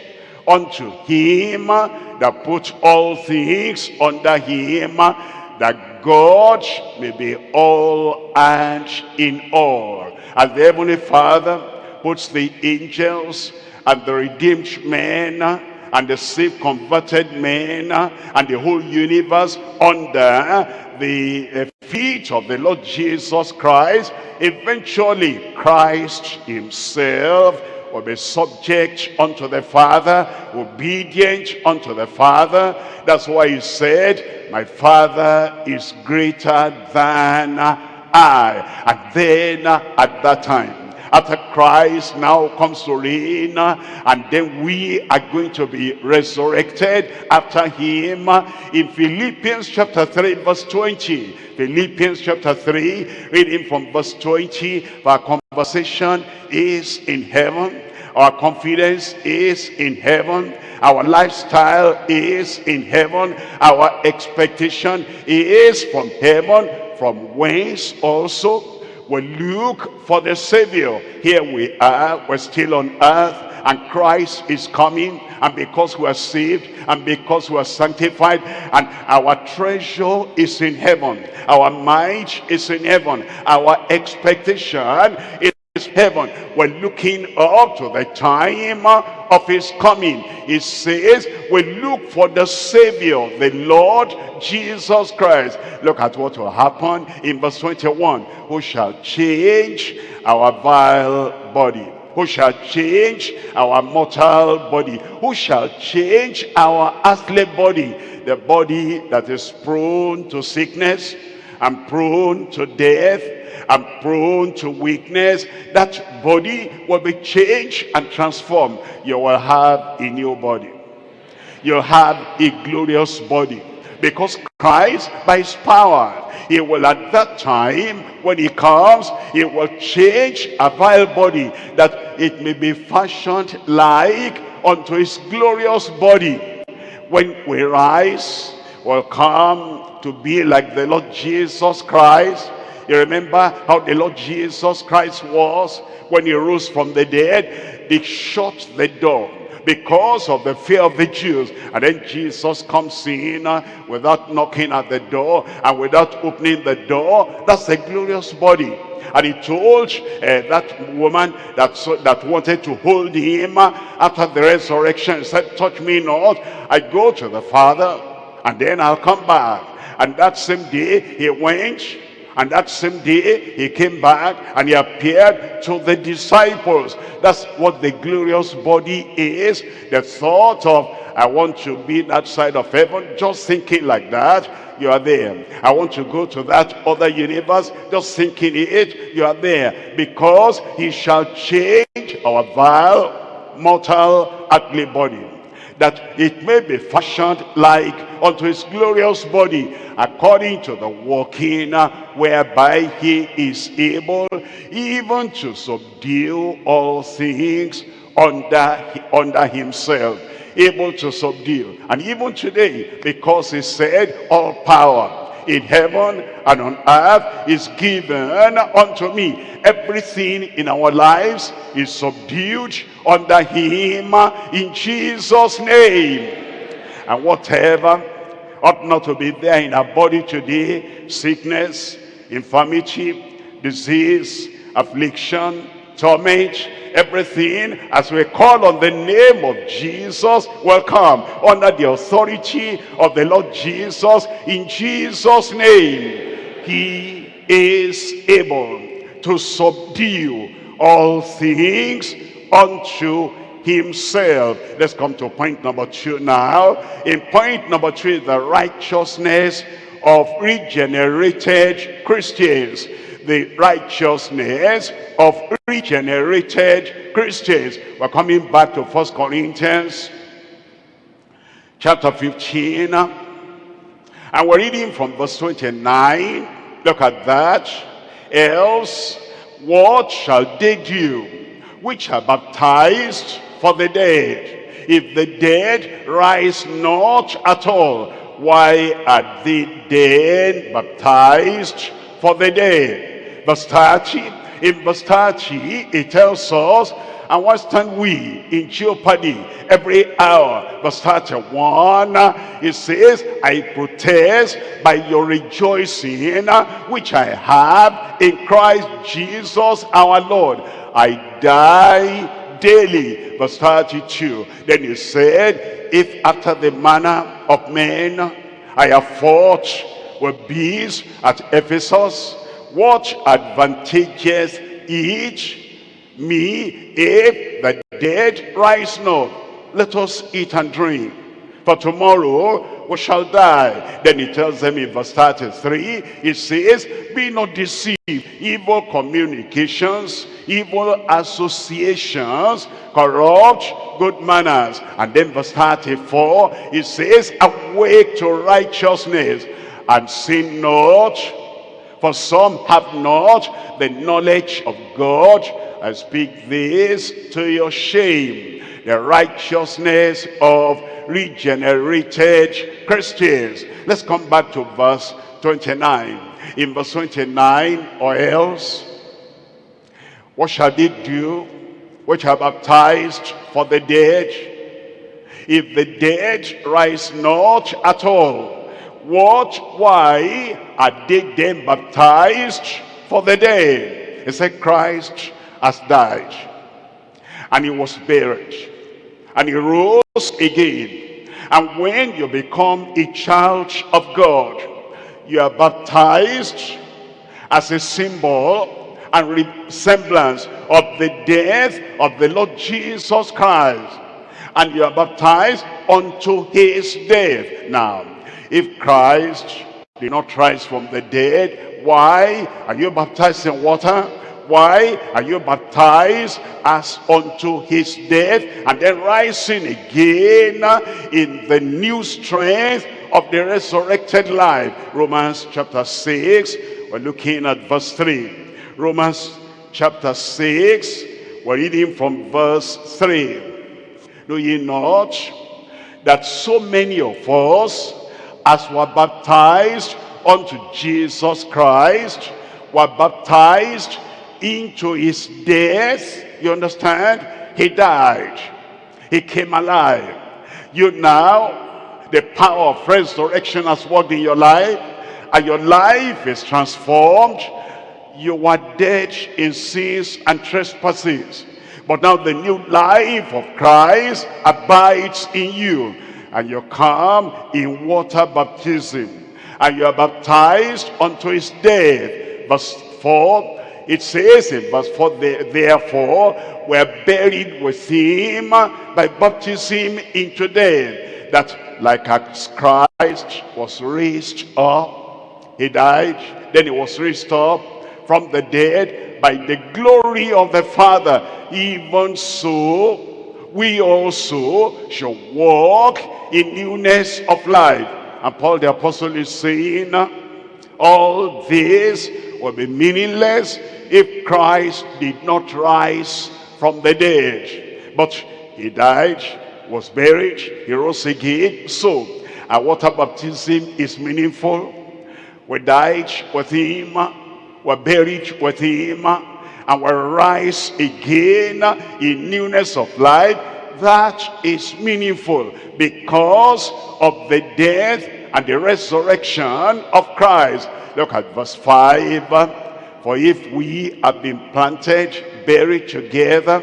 unto him that put all things under him, that God may be all and in all. And the Heavenly Father puts the angels and the redeemed men and the saved converted men and the whole universe under the feet of the Lord Jesus Christ. Eventually, Christ himself will be subject unto the Father, obedient unto the Father. That's why he said, my Father is greater than I. And then at that time, after Christ now comes to reign and then we are going to be resurrected after him. In Philippians chapter 3 verse 20 Philippians chapter 3 reading from verse 20 our conversation is in heaven. Our confidence is in heaven. Our lifestyle is in heaven. Our expectation is from heaven. From whence also we look for the Savior. Here we are, we're still on earth, and Christ is coming. And because we are saved, and because we are sanctified, and our treasure is in heaven, our mind is in heaven, our expectation is heaven we're looking up to the time of his coming it says we look for the savior the lord jesus christ. Look at what will happen in verse 21 who shall change our vile body? Who shall change our mortal body? Who shall change our earthly body? The body that is prone to sickness and prone to death and prone to weakness, that body will be changed and transformed. You will have a new body. You'll have a glorious body. Because Christ, by his power, he will at that time, when he comes, he will change a vile body that it may be fashioned like unto his glorious body. When we rise, will come to be like the Lord Jesus Christ. You remember how the Lord Jesus Christ was when he rose from the dead? They shut the door because of the fear of the Jews. And then Jesus comes in uh, without knocking at the door and without opening the door. That's the glorious body. And he told uh, that woman that, that wanted to hold him uh, after the resurrection, said, touch me not. I go to the Father and then I'll come back. And that same day he went and that same day he came back and he appeared to the disciples. That's what the glorious body is. The thought of I want to be that side of heaven, just thinking like that, you are there. I want to go to that other universe, just thinking it, you are there. Because he shall change our vile, mortal, ugly body that it may be fashioned like unto his glorious body according to the working whereby he is able even to subdue all things under under himself able to subdue. And even today because he said all power in heaven and on earth is given unto me. Everything in our lives is subdued under him in Jesus' name. And whatever ought not to be there in our body today, sickness, infirmity, disease, affliction, torment, everything as we call on the name of Jesus will come under the authority of the Lord Jesus in Jesus name he is able to subdue all things unto himself. Let's come to point number two now. In point number three, the righteousness of regenerated Christians. The righteousness of regenerated Christians. We're coming back to First Corinthians chapter 15. And we're reading from verse 29. Look at that. Else, what shall they do which are baptized for the dead? If the dead rise not at all, why are they then baptized for the day. Verse 30, in verse 30, it tells us, and why stand we in jeopardy every hour? Verse 31, it says, I protest by your rejoicing, which I have in Christ Jesus our Lord. I die daily. Verse 32, then he said, if after the manner of men I have fought with beasts at Ephesus, what advantages each me if the dead rise not? Let us eat and drink. For tomorrow we shall die. Then he tells them in verse 33, he says, Be not deceived. Evil communications, evil associations, corrupt good manners. And then verse 34, he says, Awake to righteousness and sin not for some have not the knowledge of God. I speak this to your shame. The righteousness of regenerated Christians. Let's come back to verse 29. In verse 29, or else, what shall they do which are baptized for the dead? If the dead rise not at all, what, why are they then baptized for the dead? He said, Christ has died. And he was buried. And he rose again. And when you become a child of God, you are baptized as a symbol and resemblance of the death of the Lord Jesus Christ. And you are baptized unto his death. Now, if Christ did not rise from the dead, why are you baptized in water? Why are you baptized as unto his death and then rising again in the new strength of the resurrected life? Romans chapter 6, we're looking at verse 3. Romans chapter 6, we're reading from verse 3. Know ye not that so many of us as were baptized unto Jesus Christ, were baptized into his death. You understand? He died. He came alive. You now, the power of resurrection has worked in your life, and your life is transformed. You were dead in sins and trespasses. But now the new life of Christ abides in you and you come in water baptism. And you are baptized unto his death. Verse 4 it says in verse 4 therefore we're buried with him by baptism into death that like as christ was raised up he died then he was raised up from the dead by the glory of the father. Even so we also shall walk in newness of life. And Paul the apostle is saying, all this will be meaningless if Christ did not rise from the dead. But he died, was buried, he rose again. So, our water baptism is meaningful. We died with him, we're buried with him, and will rise again in newness of life. That is meaningful because of the death and the resurrection of Christ. Look at verse 5 for if we have been planted buried together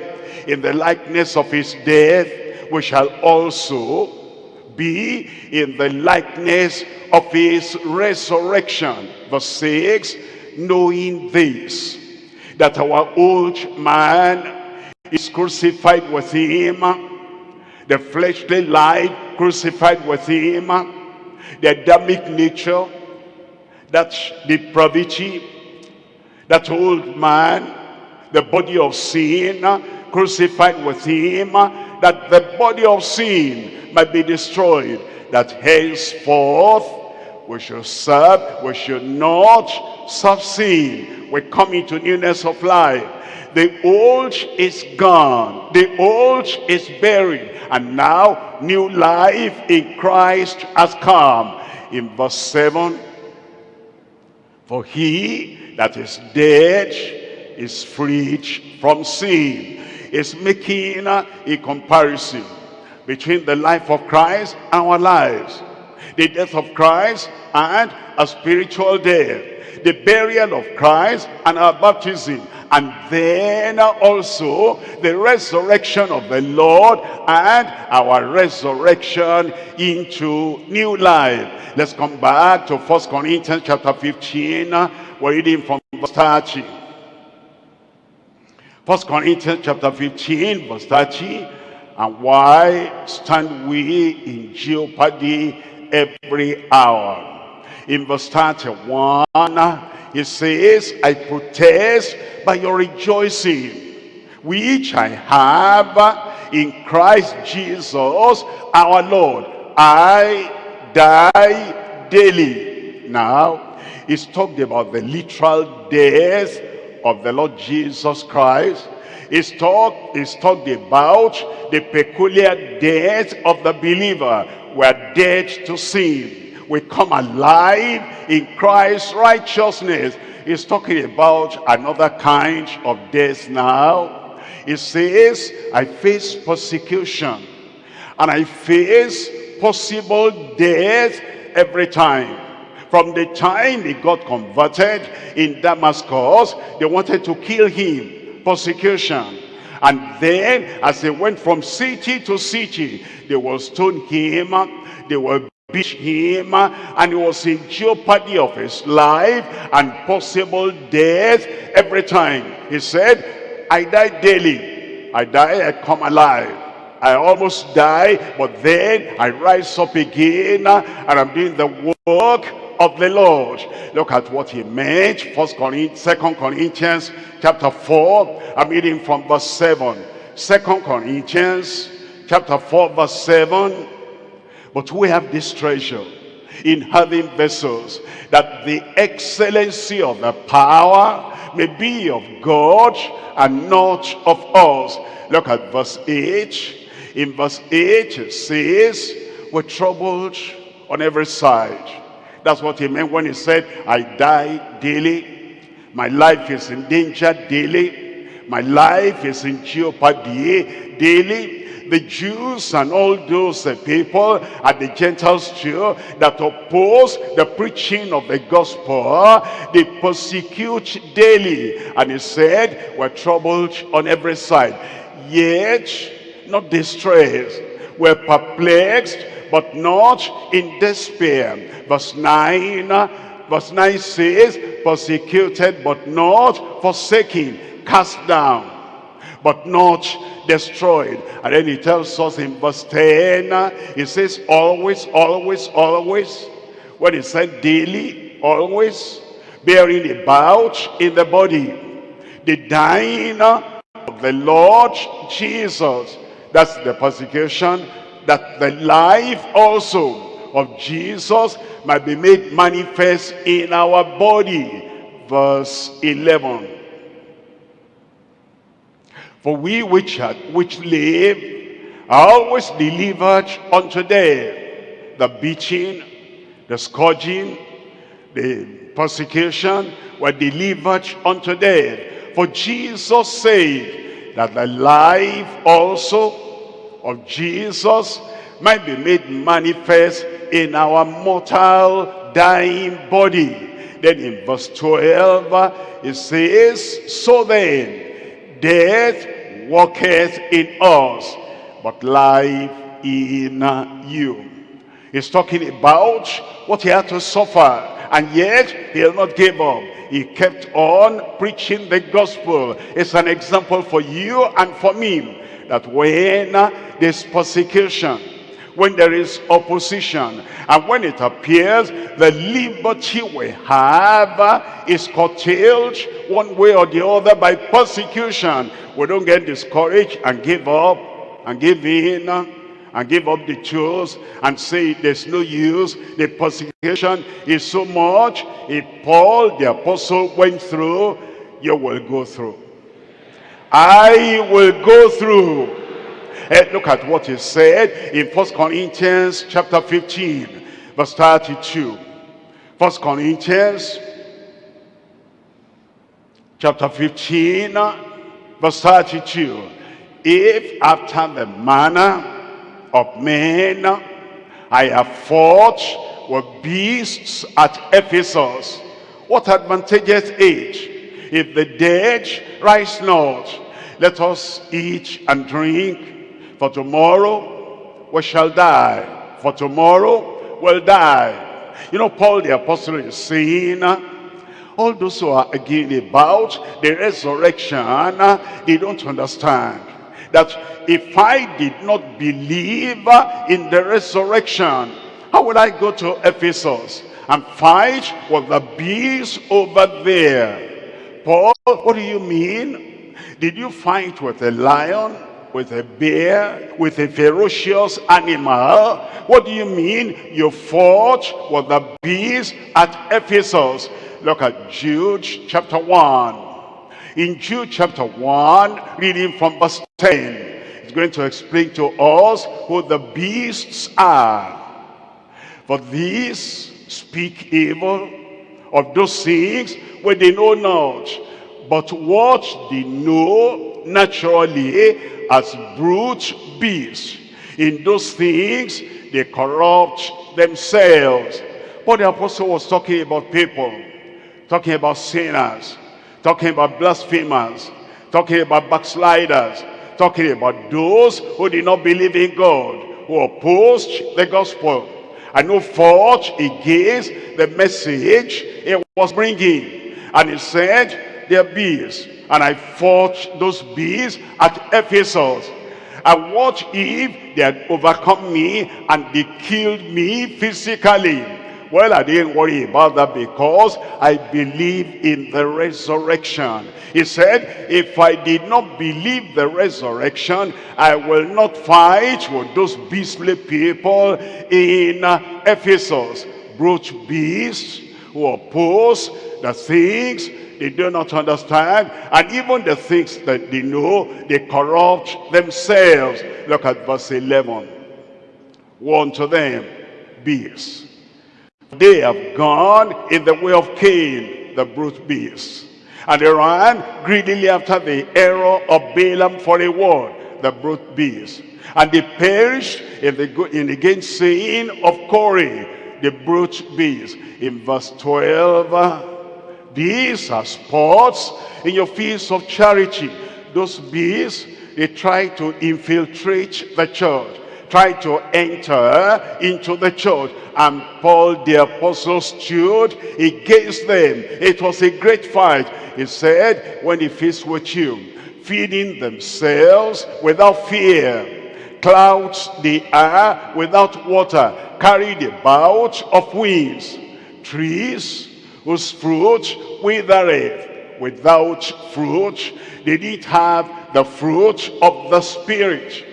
in the likeness of his death we shall also be in the likeness of his resurrection. Verse 6 knowing this that our old man is crucified with him. The fleshly life crucified with him. The Adamic nature, that depravity, that old man, the body of sin, crucified with him, that the body of sin might be destroyed, that henceforth we should serve, we should not serve sin. We come into newness of life. The old is gone. The old is buried. And now new life in Christ has come. In verse 7, for he that is dead is freed from sin. Is making a comparison between the life of Christ and our lives. The death of Christ and a spiritual death. The burial of Christ and our baptism. And then also the resurrection of the Lord and our resurrection into new life. Let's come back to First Corinthians chapter 15. We're reading from verse 30. First Corinthians chapter 15 verse 30. And why stand we in jeopardy every hour? In verse 31, he says, I protest by your rejoicing, which I have in Christ Jesus our Lord. I die daily. Now, he's talked about the literal death of the Lord Jesus Christ. He's talked, he's talked about the peculiar death of the believer. We're dead to sin. We come alive in Christ's righteousness. He's talking about another kind of death now. He says, I face persecution and I face possible death every time. From the time he got converted in Damascus, they wanted to kill him. Persecution. And then as they went from city to city, they will stone him, they will beat him, and he was in jeopardy of his life and possible death every time. He said, I die daily. I die, I come alive. I almost die, but then I rise up again, and I'm doing the work of the Lord. Look at what he meant. First Corinthians, Second Corinthians chapter 4. I'm reading from verse 7. Second Corinthians chapter 4 verse 7. But we have this treasure in having vessels that the excellency of the power may be of God and not of us. Look at verse 8. In verse 8 it says, we're troubled on every side. That's what he meant when he said, I die daily. My life is in danger daily. My life is in jeopardy daily. The Jews and all those uh, people and the Gentiles too that oppose the preaching of the gospel, they persecute daily. And he said, we're troubled on every side. Yet, not distressed. We're perplexed, but not in despair. Verse 9, verse 9 says, persecuted but not forsaken, cast down, but not destroyed. And then he tells us in verse 10, he says, always, always, always. When he said daily, always, bearing about in the body, the dying of the Lord Jesus. That's the persecution, that the life also of Jesus might be made manifest in our body. Verse 11. For we which, which live are always delivered unto death. The beating, the scourging, the persecution were delivered unto death. For Jesus said that the life also of Jesus might be made manifest in our mortal dying body. Then in verse 12, it says, So then, death walketh in us, but life in you. He's talking about what he had to suffer. And yet, he'll not give up. He kept on preaching the gospel. It's an example for you and for me. That when there's persecution, when there is opposition, and when it appears the liberty we have is curtailed one way or the other by persecution, we don't get discouraged and give up and give in and give up the tools and say there's no use. The persecution is so much. If Paul the apostle went through, you will go through. I will go through. Look at what he said in First Corinthians chapter 15, verse 32. First Corinthians chapter 15, verse 32. If after the manner of men I have fought with beasts at Ephesus, what advantageous age if the dead rise not? Let us eat and drink, for tomorrow we shall die. For tomorrow we'll die. You know, Paul the apostle is saying, all those who are again about the resurrection, they don't understand that if I did not believe in the resurrection, how would I go to Ephesus and fight with the beast over there? Paul, what do you mean? Did you fight with a lion, with a bear, with a ferocious animal? What do you mean you fought with the beast at Ephesus? Look at Jude chapter 1. In Jude chapter 1, reading from verse 10, it's going to explain to us who the beasts are. For these speak evil of those things where they know not, but what they know naturally eh, as brute beasts. In those things they corrupt themselves. But the apostle was talking about people, talking about sinners, talking about blasphemers, talking about backsliders, talking about those who did not believe in God, who opposed the gospel, and who fought against the message it was bringing. And he said, they're beasts, and I fought those beasts at Ephesus. And what if they had overcome me and they killed me physically? Well, I didn't worry about that because I believe in the resurrection. He said, if I did not believe the resurrection, I will not fight with those beastly people in Ephesus. Brute beasts who oppose the things they do not understand and even the things that they know they corrupt themselves look at verse 11 one to them beasts they have gone in the way of Cain, the brute beast. And they ran greedily after the error of Balaam for a word, the brute beast. And they perished in the, in the gainsaying of Core, the brute beast. In verse 12, these are spots in your fields of charity. Those beasts, they try to infiltrate the church try to enter into the church and Paul the apostle stood against them. It was a great fight. He said, when he faced with you, feeding themselves without fear, clouds the air without water, carried about of winds, trees whose fruit withereth, without fruit, they didn't have the fruit of the Spirit.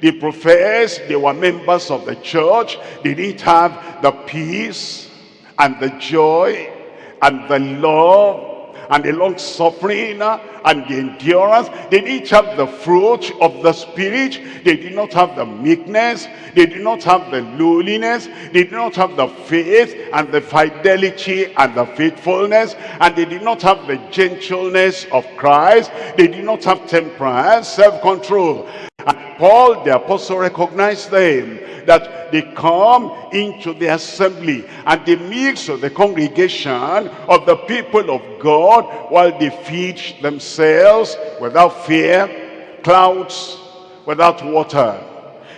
They professed they were members of the church. They didn't have the peace and the joy and the love and the long suffering uh, and the endurance. They didn't have the fruit of the spirit. They did not have the meekness. They did not have the lowliness. They did not have the faith and the fidelity and the faithfulness. And they did not have the gentleness of Christ. They did not have temperance, self-control. And Paul the apostle recognized them that they come into the assembly and they mix of the congregation of the people of God while they feed themselves without fear, clouds without water,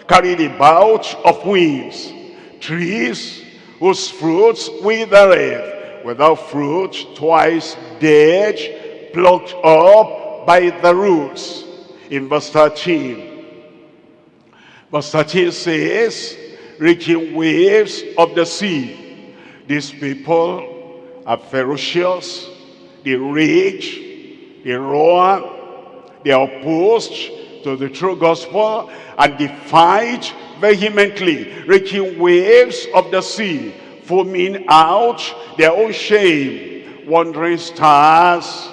carried about of winds, trees whose fruits withereth, without fruit, twice dead, plucked up by the roots. In verse 13, verse 13 says, reaching waves of the sea. These people are ferocious, they rage, they roar, they are opposed to the true gospel, and they fight vehemently, reaching waves of the sea, foaming out their own shame, wandering stars.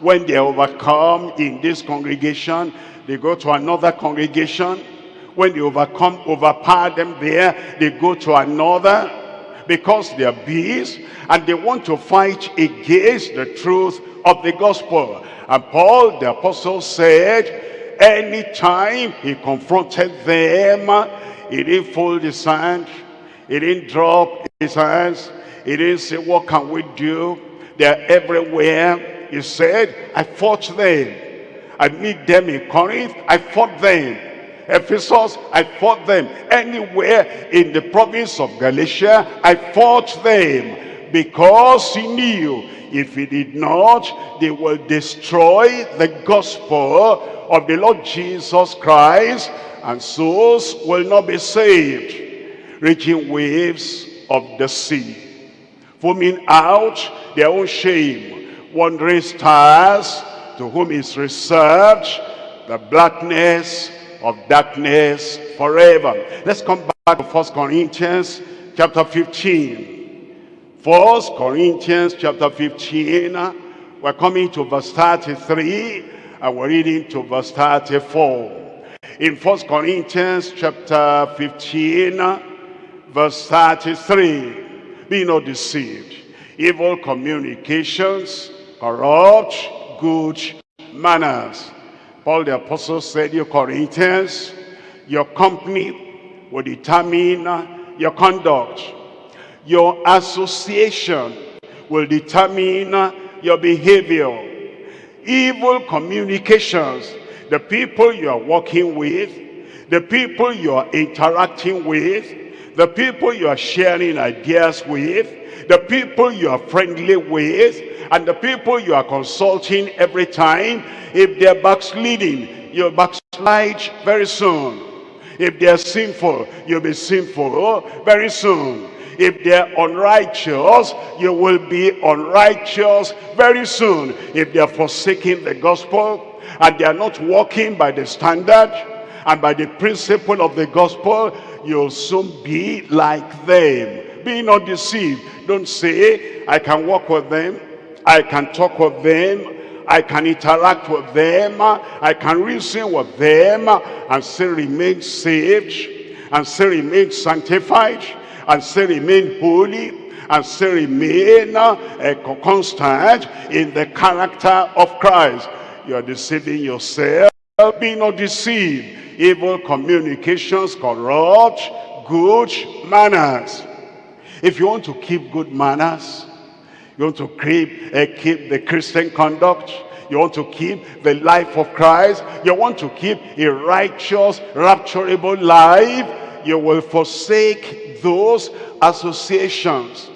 When they overcome in this congregation, they go to another congregation. When they overcome, overpower them there, they go to another because they are beasts and they want to fight against the truth of the gospel. And Paul, the apostle, said, anytime he confronted them, he didn't fold his hand, he didn't drop his hands, he didn't say, what can we do? They're everywhere. He said, I fought them. I meet them in Corinth, I fought them. Ephesus, I fought them. Anywhere in the province of Galatia, I fought them. Because he knew if he did not, they will destroy the gospel of the Lord Jesus Christ, and souls will not be saved. Reaching waves of the sea, foaming out their own shame, wandering stars to whom is reserved the blackness of darkness forever. Let's come back to First Corinthians chapter 15. First Corinthians chapter 15. We're coming to verse 33 and we're reading to verse 34. In First Corinthians chapter 15, verse 33, be not deceived. Evil communications corrupt good manners. Paul the apostle said, you Corinthians, your company will determine your conduct. Your association will determine your behavior. Evil communications, the people you are working with, the people you are interacting with, the people you are sharing ideas with, the people you are friendly with, and the people you are consulting every time, if they're backsliding, you'll backslide very soon. If they're sinful, you'll be sinful very soon. If they're unrighteous, you will be unrighteous very soon. If they're forsaking the gospel and they are not walking by the standard and by the principle of the gospel, you'll soon be like them. Be not deceived. Don't say, I can walk with them. I can talk with them. I can interact with them. I can reason with them and still remain saved and still remain sanctified and still remain holy and still remain uh, constant in the character of Christ. You are deceiving yourself. Be not deceived. Evil communications corrupt good manners. If you want to keep good manners, you want to keep, uh, keep the Christian conduct, you want to keep the life of Christ, you want to keep a righteous, rapturable life, you will forsake those associations.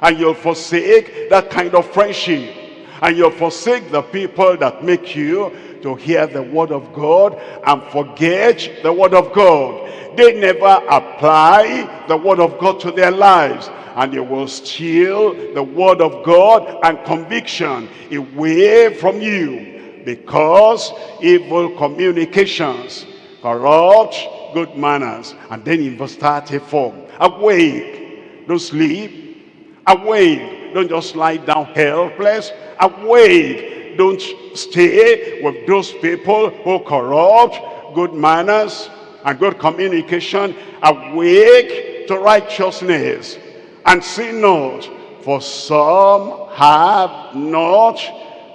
And you'll forsake that kind of friendship. And you'll forsake the people that make you to hear the word of God and forget the word of God. They never apply the word of God to their lives. And they will steal the word of God and conviction away from you. Because evil communications corrupt good manners. And then in verse 34, awake, don't sleep, awake, don't just lie down helpless, awake, don't stay with those people who corrupt good manners and good communication, awake to righteousness, and sin not, for some have not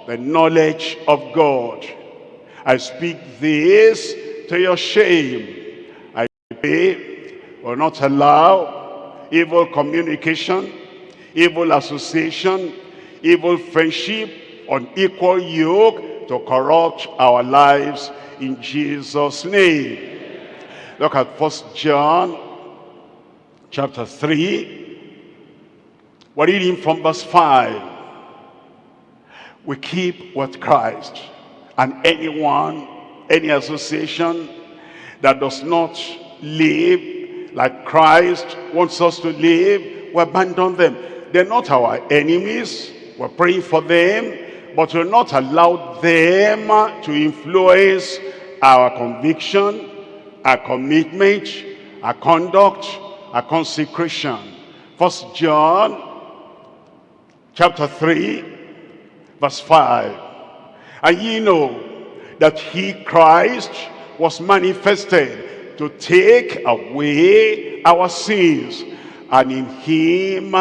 the knowledge of God. I speak this to your shame. I pray will not allow evil communication, evil association, evil friendship, unequal yoke to corrupt our lives in Jesus' name. Look at First John chapter 3. We're reading from verse 5. We keep with Christ. And anyone, any association that does not live like Christ wants us to live, we abandon them. They're not our enemies. We're praying for them, but we'll not allow them to influence our conviction, our commitment, our conduct, our consecration. First John chapter 3, verse 5. And ye know that he, Christ, was manifested to take away our sins, and in him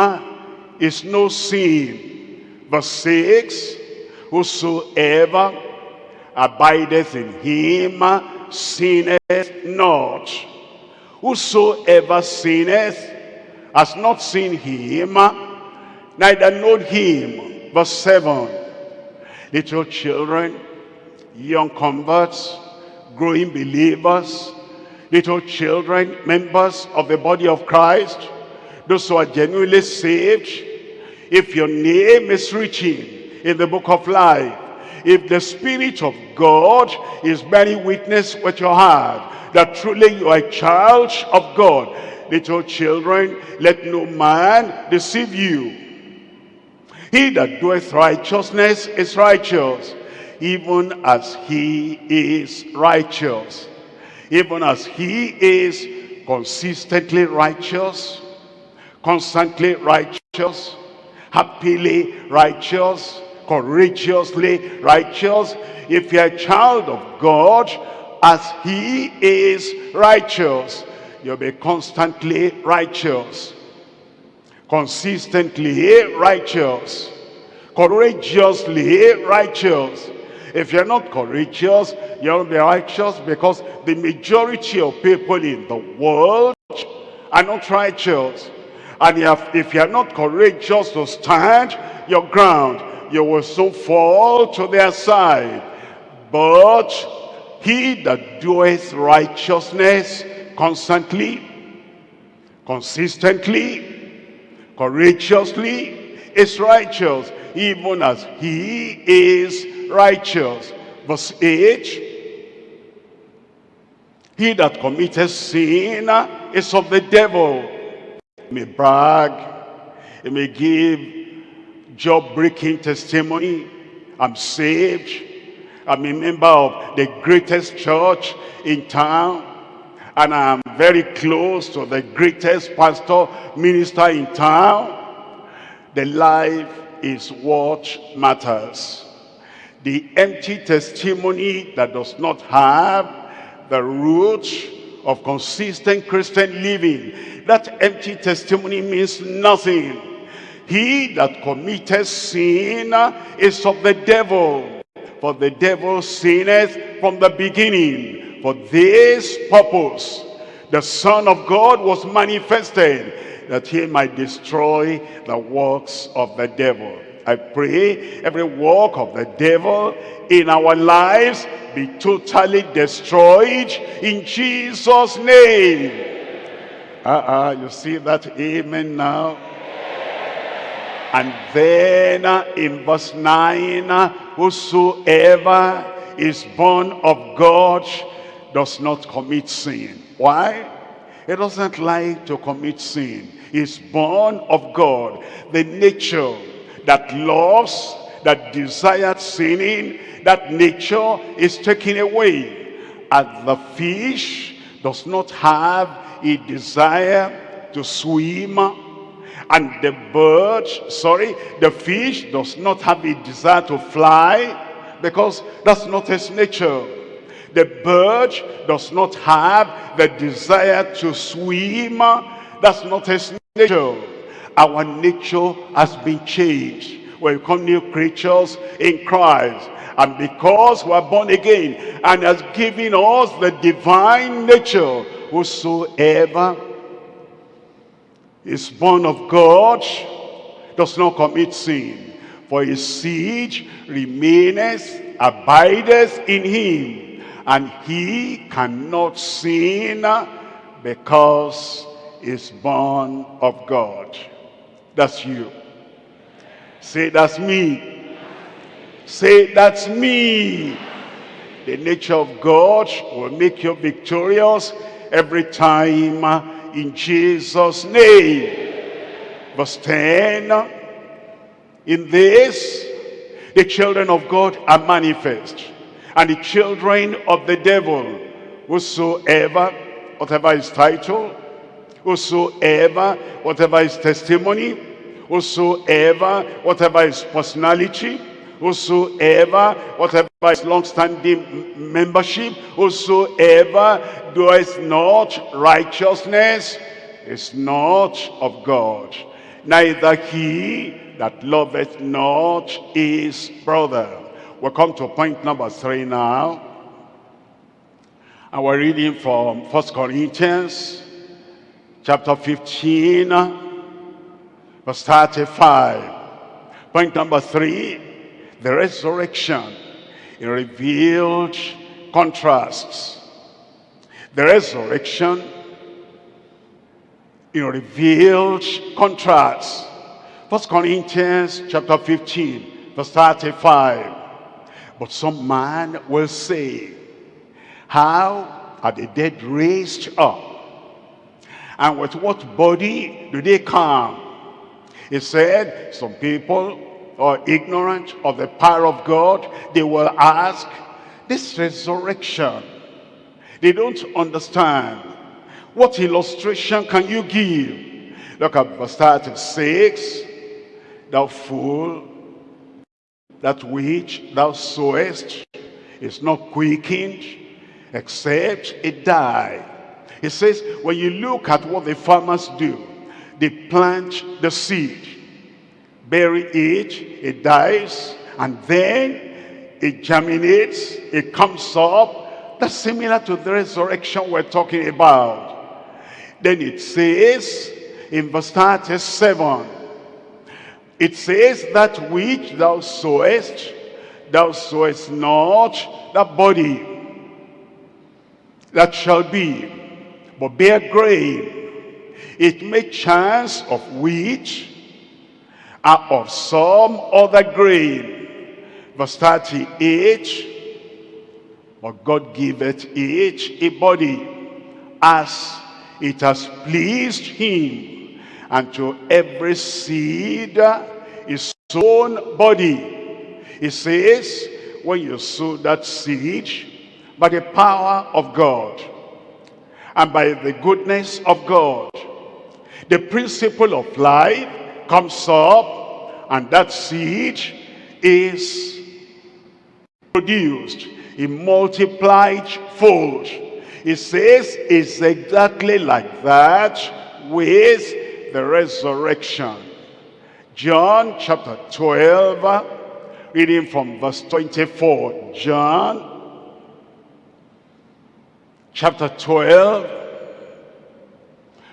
is no sin. Verse 6, whosoever abideth in him sinneth not. Whosoever sinneth has not seen him, neither known him. Verse 7, little children, young converts, growing believers, little children, members of the body of Christ, those who are genuinely saved, if your name is written in the book of life, if the Spirit of God is bearing witness with your heart, that truly you are a child of God, little children, let no man deceive you. He that doeth righteousness is righteous, even as he is righteous. Even as he is consistently righteous, constantly righteous, happily righteous, courageously righteous. If you're a child of God, as he is righteous, you'll be constantly righteous, consistently righteous, courageously righteous. If you're not courageous, you'll be righteous because the majority of people in the world are not righteous. And if, you're not courageous to stand your ground, you will so fall to their side. But he that doeth righteousness constantly, consistently, courageously, is righteous, even as he is righteous. Verse 8, He that committeth sin is of the devil. He may brag, he may give job-breaking testimony. I'm saved. I'm a member of the greatest church in town. And I'm very close to the greatest pastor, minister in town. The life is what matters. The empty testimony that does not have the root of consistent Christian living. That empty testimony means nothing. He that committeth sin is of the devil. For the devil sinneth from the beginning. For this purpose, the Son of God was manifested that he might destroy the works of the devil. I pray every work of the devil in our lives be totally destroyed in Jesus' name. Uh-uh, you see that amen now? And then uh, in verse 9, uh, whosoever is born of God does not commit sin. Why? He doesn't like to commit sin. He's born of God. The nature that loves, that desires sinning, that nature is taken away. And the fish does not have a desire to swim and the bird, sorry, the fish does not have a desire to fly because that's not his nature. The bird does not have the desire to swim. That's not his nature. Our nature has been changed. We become new creatures in Christ. And because we are born again and has given us the divine nature, whosoever is born of God, does not commit sin. For his seed remaineth, abideth in him, and he cannot sin because is born of God. That's you. Say, that's me. Say, that's me. The nature of God will make you victorious every time in Jesus' name. Verse 10, in this, the children of God are manifest, and the children of the devil, whosoever, whatever his title, whosoever, whatever his testimony, whosoever, whatever his personality, whosoever, whatever his long-standing membership, whosoever doeth not righteousness is not of God. Neither he that loveth not his brother. We'll come to point number three now. And we're reading from First Corinthians chapter 15, verse 35. Point number three, the resurrection in revealed contrasts. The resurrection in revealed contrasts. First Corinthians chapter 15, verse 35. But some man will say, how are the dead raised up? And with what body do they come? He said, some people are ignorant of the power of God. They will ask, this resurrection, they don't understand. What illustration can you give? Look at verse 36. Thou fool, that which thou sowest is not quickened except it die. He says, when you look at what the farmers do, they plant the seed, bury it, it dies, and then it germinates, it comes up. That's similar to the resurrection we're talking about. Then it says in verse 37, it says that which thou sowest, thou sowest not that body that shall be, but bear grain. It may chance of which are of some other grain. Verse 38, but God giveth each a body as it has pleased him, and to every seed is sown body. He says, when you sow that seed, by the power of God, and by the goodness of God, the principle of life comes up, and that seed is produced in multiplied fold. It says it's exactly like that with the resurrection. John chapter 12, reading from verse 24. John chapter 12,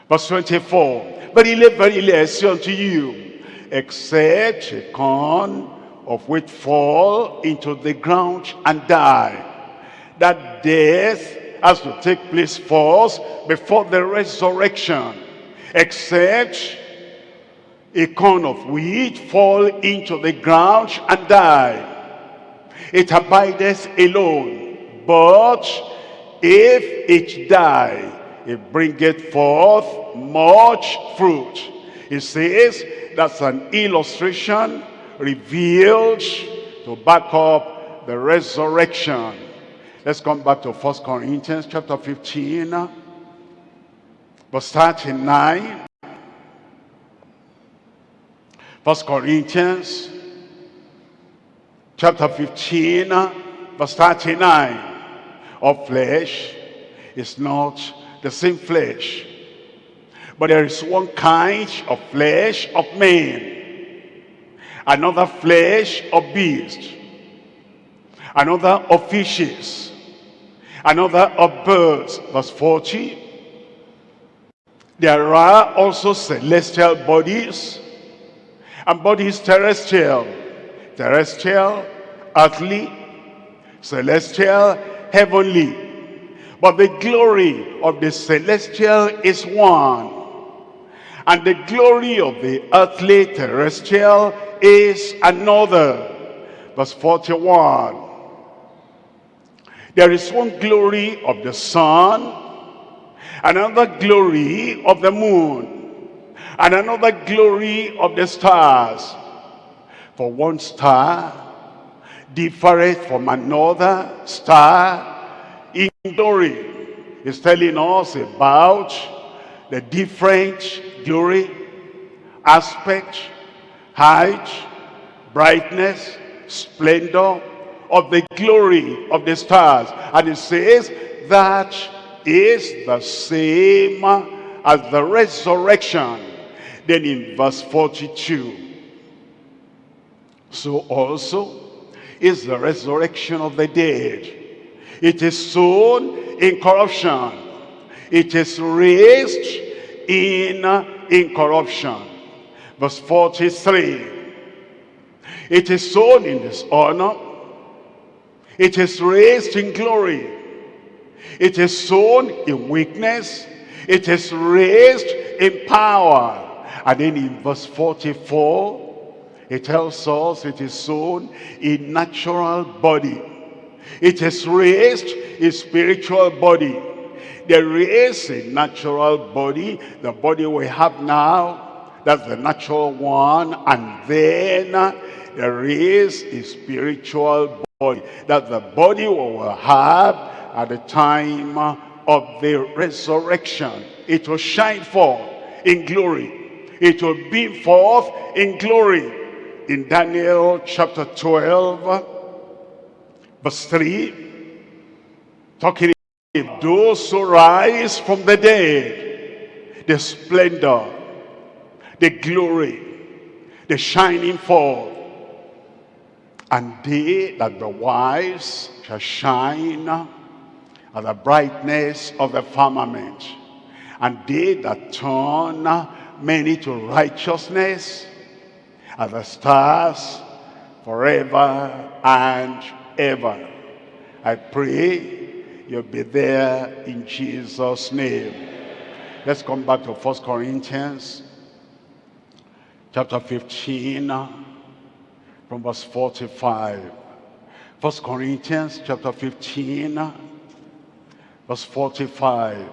verse 24. Verily, verily, I say unto you, except a corn of wheat fall into the ground and die, that death has to take place first before the resurrection. Except a corn of wheat fall into the ground and die. It abideth alone. But if it die, it bringeth forth much fruit. It says that's an illustration revealed to back up the resurrection. Let's come back to First Corinthians chapter 15, verse 39. First Corinthians chapter 15, verse 39. Of flesh is not the same flesh, but there is one kind of flesh of man, another flesh of beast, another of fishes, another of birds. Verse 40. There are also celestial bodies and bodies terrestrial, terrestrial, earthly, celestial, heavenly. But the glory of the celestial is one. And the glory of the earthly terrestrial is another. Verse 41. There is one glory of the sun, another glory of the moon, and another glory of the stars. For one star differeth from another star in glory. It's telling us about the different glory, aspect, height, brightness, splendor of the glory of the stars. And it says that is the same as the resurrection. Then in verse 42, so also is the resurrection of the dead. It is sown in corruption. It is raised in uh, incorruption. Verse 43. It is sown in dishonor. It is raised in glory. It is sown in weakness. It is raised in power. And then in verse 44, it tells us it is sown in natural body. It is raised a spiritual body. There is a natural body, the body we have now, that's the natural one. And then uh, there is a spiritual body, that's the body we will have at the time uh, of the resurrection. It will shine forth in glory. It will beam forth in glory. In Daniel chapter 12, verse 3, talking about those who rise from the dead, the splendor, the glory, the shining forth, and they that the wise shall shine at the brightness of the firmament. And they that turn many to righteousness are the stars forever and ever. I pray you'll be there in Jesus' name. Let's come back to First Corinthians chapter 15 from verse 45. First Corinthians chapter 15 verse 45.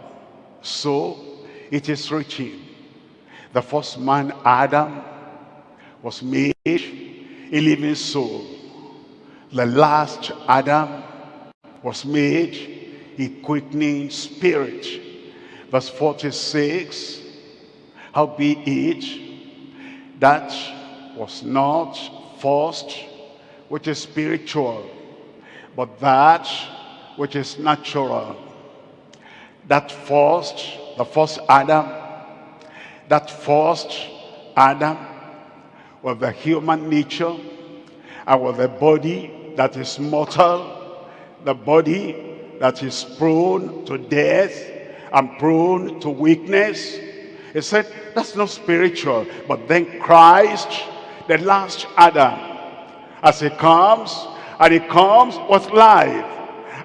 So it is written, the first man Adam was made a living soul. The last Adam was made a quickening spirit. Verse 46, howbeit that was not first which is spiritual, but that which is natural. That first, the first Adam, that first Adam with the human nature and with the body that is mortal, the body that is prone to death and prone to weakness. He said, that's not spiritual. But then Christ, the last Adam, as he comes, and he comes with life,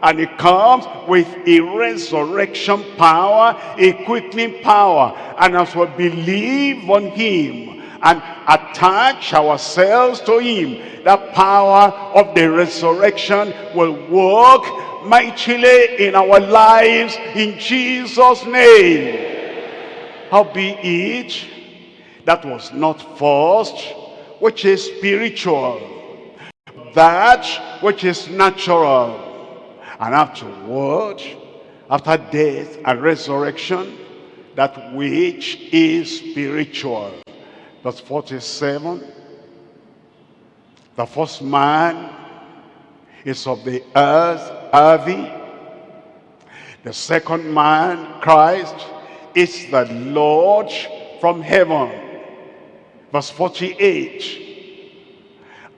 and he comes with a resurrection power, a quickening power. And as we believe on him, and attach ourselves to him. The power of the resurrection will work mightily in our lives in jesus name. How be it that was not first which is spiritual that which is natural and afterward after death and resurrection that which is spiritual verse 47 the first man is of the earth earthy the second man christ is the lord from heaven. Verse 48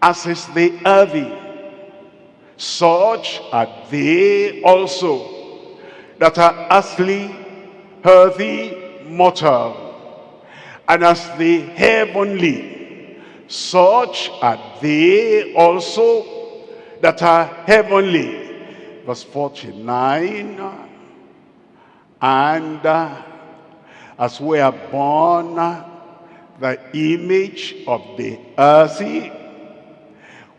as is the earthy such are they also that are earthly earthy mortal and as the heavenly, such are they also that are heavenly. Verse 49, and uh, As we are borne the image of the earthy,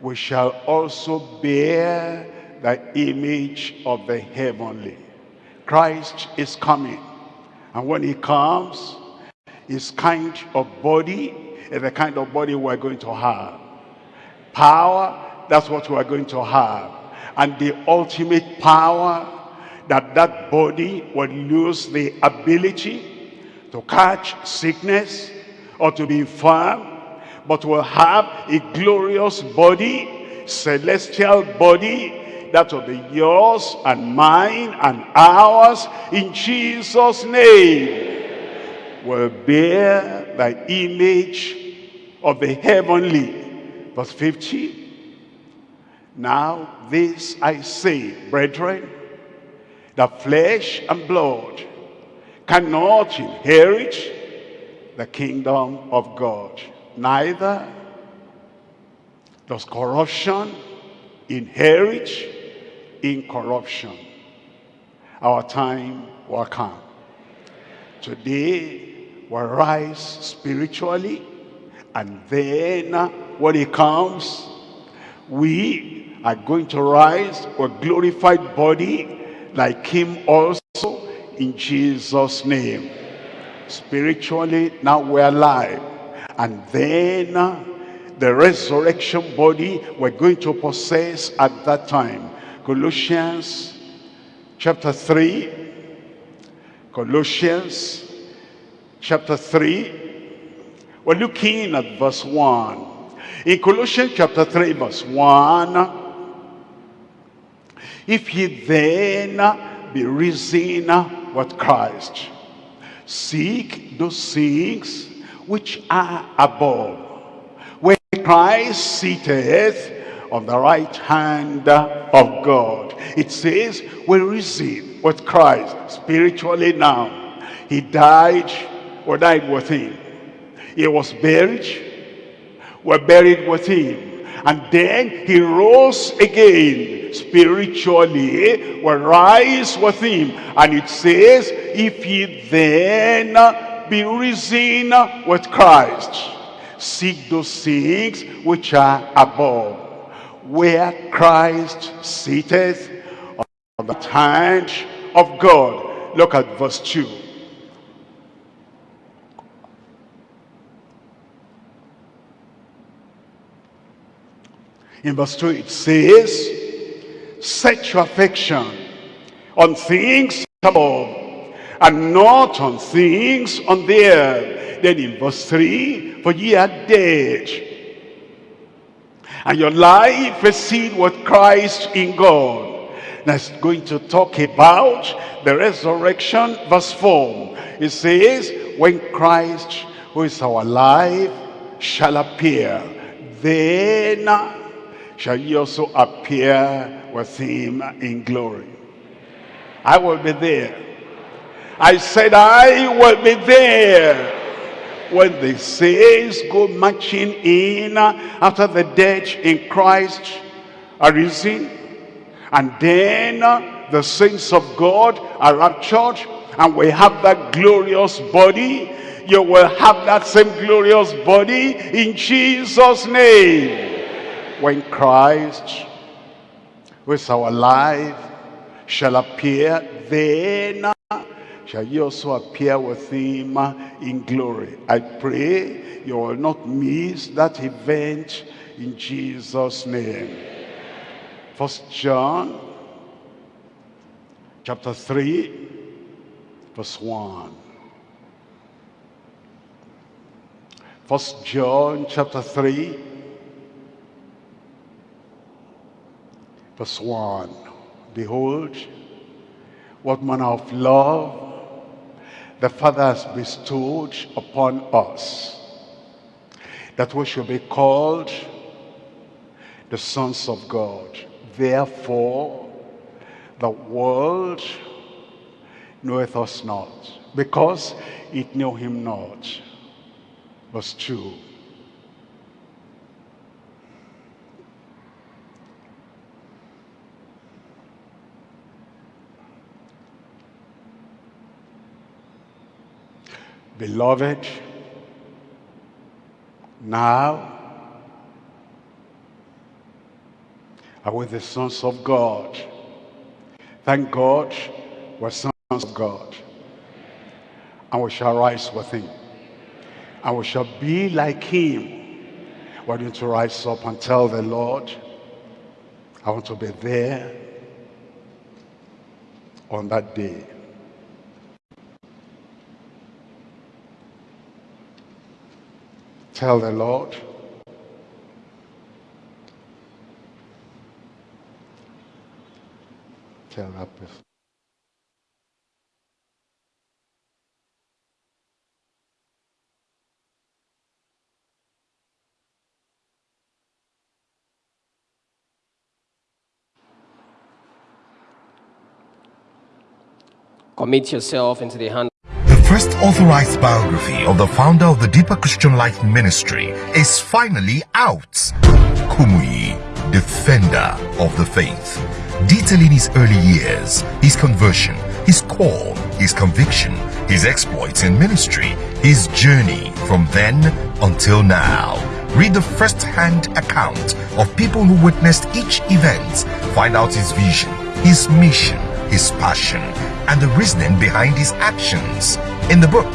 we shall also bear the image of the heavenly. Christ is coming. And when he comes, his kind of body is the kind of body we're going to have. Power, that's what we're going to have. And the ultimate power that that body will lose the ability to catch sickness or to be infirm, but will have a glorious body, celestial body, that will be yours and mine and ours in Jesus' name. Will bear the image of the heavenly. Verse 50. Now this I say, brethren, that flesh and blood cannot inherit the kingdom of God. Neither does corruption inherit incorruption. Our time will come. Today will rise spiritually and then when he comes, we are going to rise with glorified body like him also in Jesus' name. Spiritually, now we're alive. And then uh, the resurrection body we're going to possess at that time. Colossians chapter 3. Colossians chapter 3. We're looking at verse 1. In Colossians chapter 3 verse 1. If ye then be risen with Christ, seek those things which are above, where Christ sitteth on the right hand of God. It says, we receive with Christ spiritually now. He died, or died with him. He was buried, were buried with him. And then he rose again spiritually, will rise with him. And it says, if ye then be risen with Christ, seek those things which are above, where Christ sitteth on the hand of God. Look at verse 2. In verse 2 it says, Set your affection on things above and not on things on the earth. Then in verse 3, For ye are dead, and your life is seen with Christ in God. That's going to talk about the resurrection, verse 4. It says, When Christ, who is our life, shall appear, then shall ye also appear with him in glory. I will be there. I said I will be there when the saints go marching in after the dead in Christ are risen and then the saints of God are raptured and we have that glorious body you will have that same glorious body in Jesus name when Christ with our life shall appear then shall you also appear with him uh, in glory? I pray you will not miss that event in jesus name. First john chapter 3 verse 1 first john chapter 3 verse 1 behold what manner of love the father has bestowed upon us that we should be called the sons of god. Therefore the world knoweth us not because it knew him not. Verse 2 Beloved, now are with the sons of God. Thank God we're sons of God. And we shall rise with him. And we shall be like him. We're going to rise up and tell the Lord, I want to be there on that day. Tell the Lord, tell that person. Commit yourself into the hand first authorized biography of the founder of the Deeper Christian Life Ministry is finally out. Kumuyi, defender of the faith, detailing his early years, his conversion, his call, his conviction, his exploits in ministry, his journey from then until now. Read the first-hand account of people who witnessed each event. Find out his vision, his mission, his passion, and the reasoning behind his actions. In the book,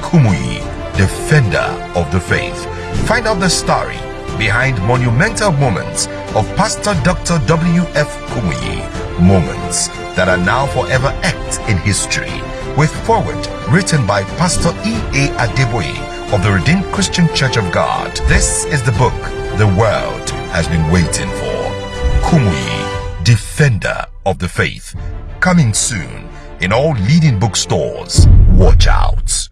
Kumuyi, Defender of the Faith, find out the story behind monumental moments of Pastor Dr. W.F. Kumuyi, moments that are now forever etched in history, with foreword written by Pastor E.A. Adeboye of the Redeemed Christian Church of God. This is the book the world has been waiting for. Kumuyi, Defender of the Faith, coming soon in all leading bookstores. Watch out.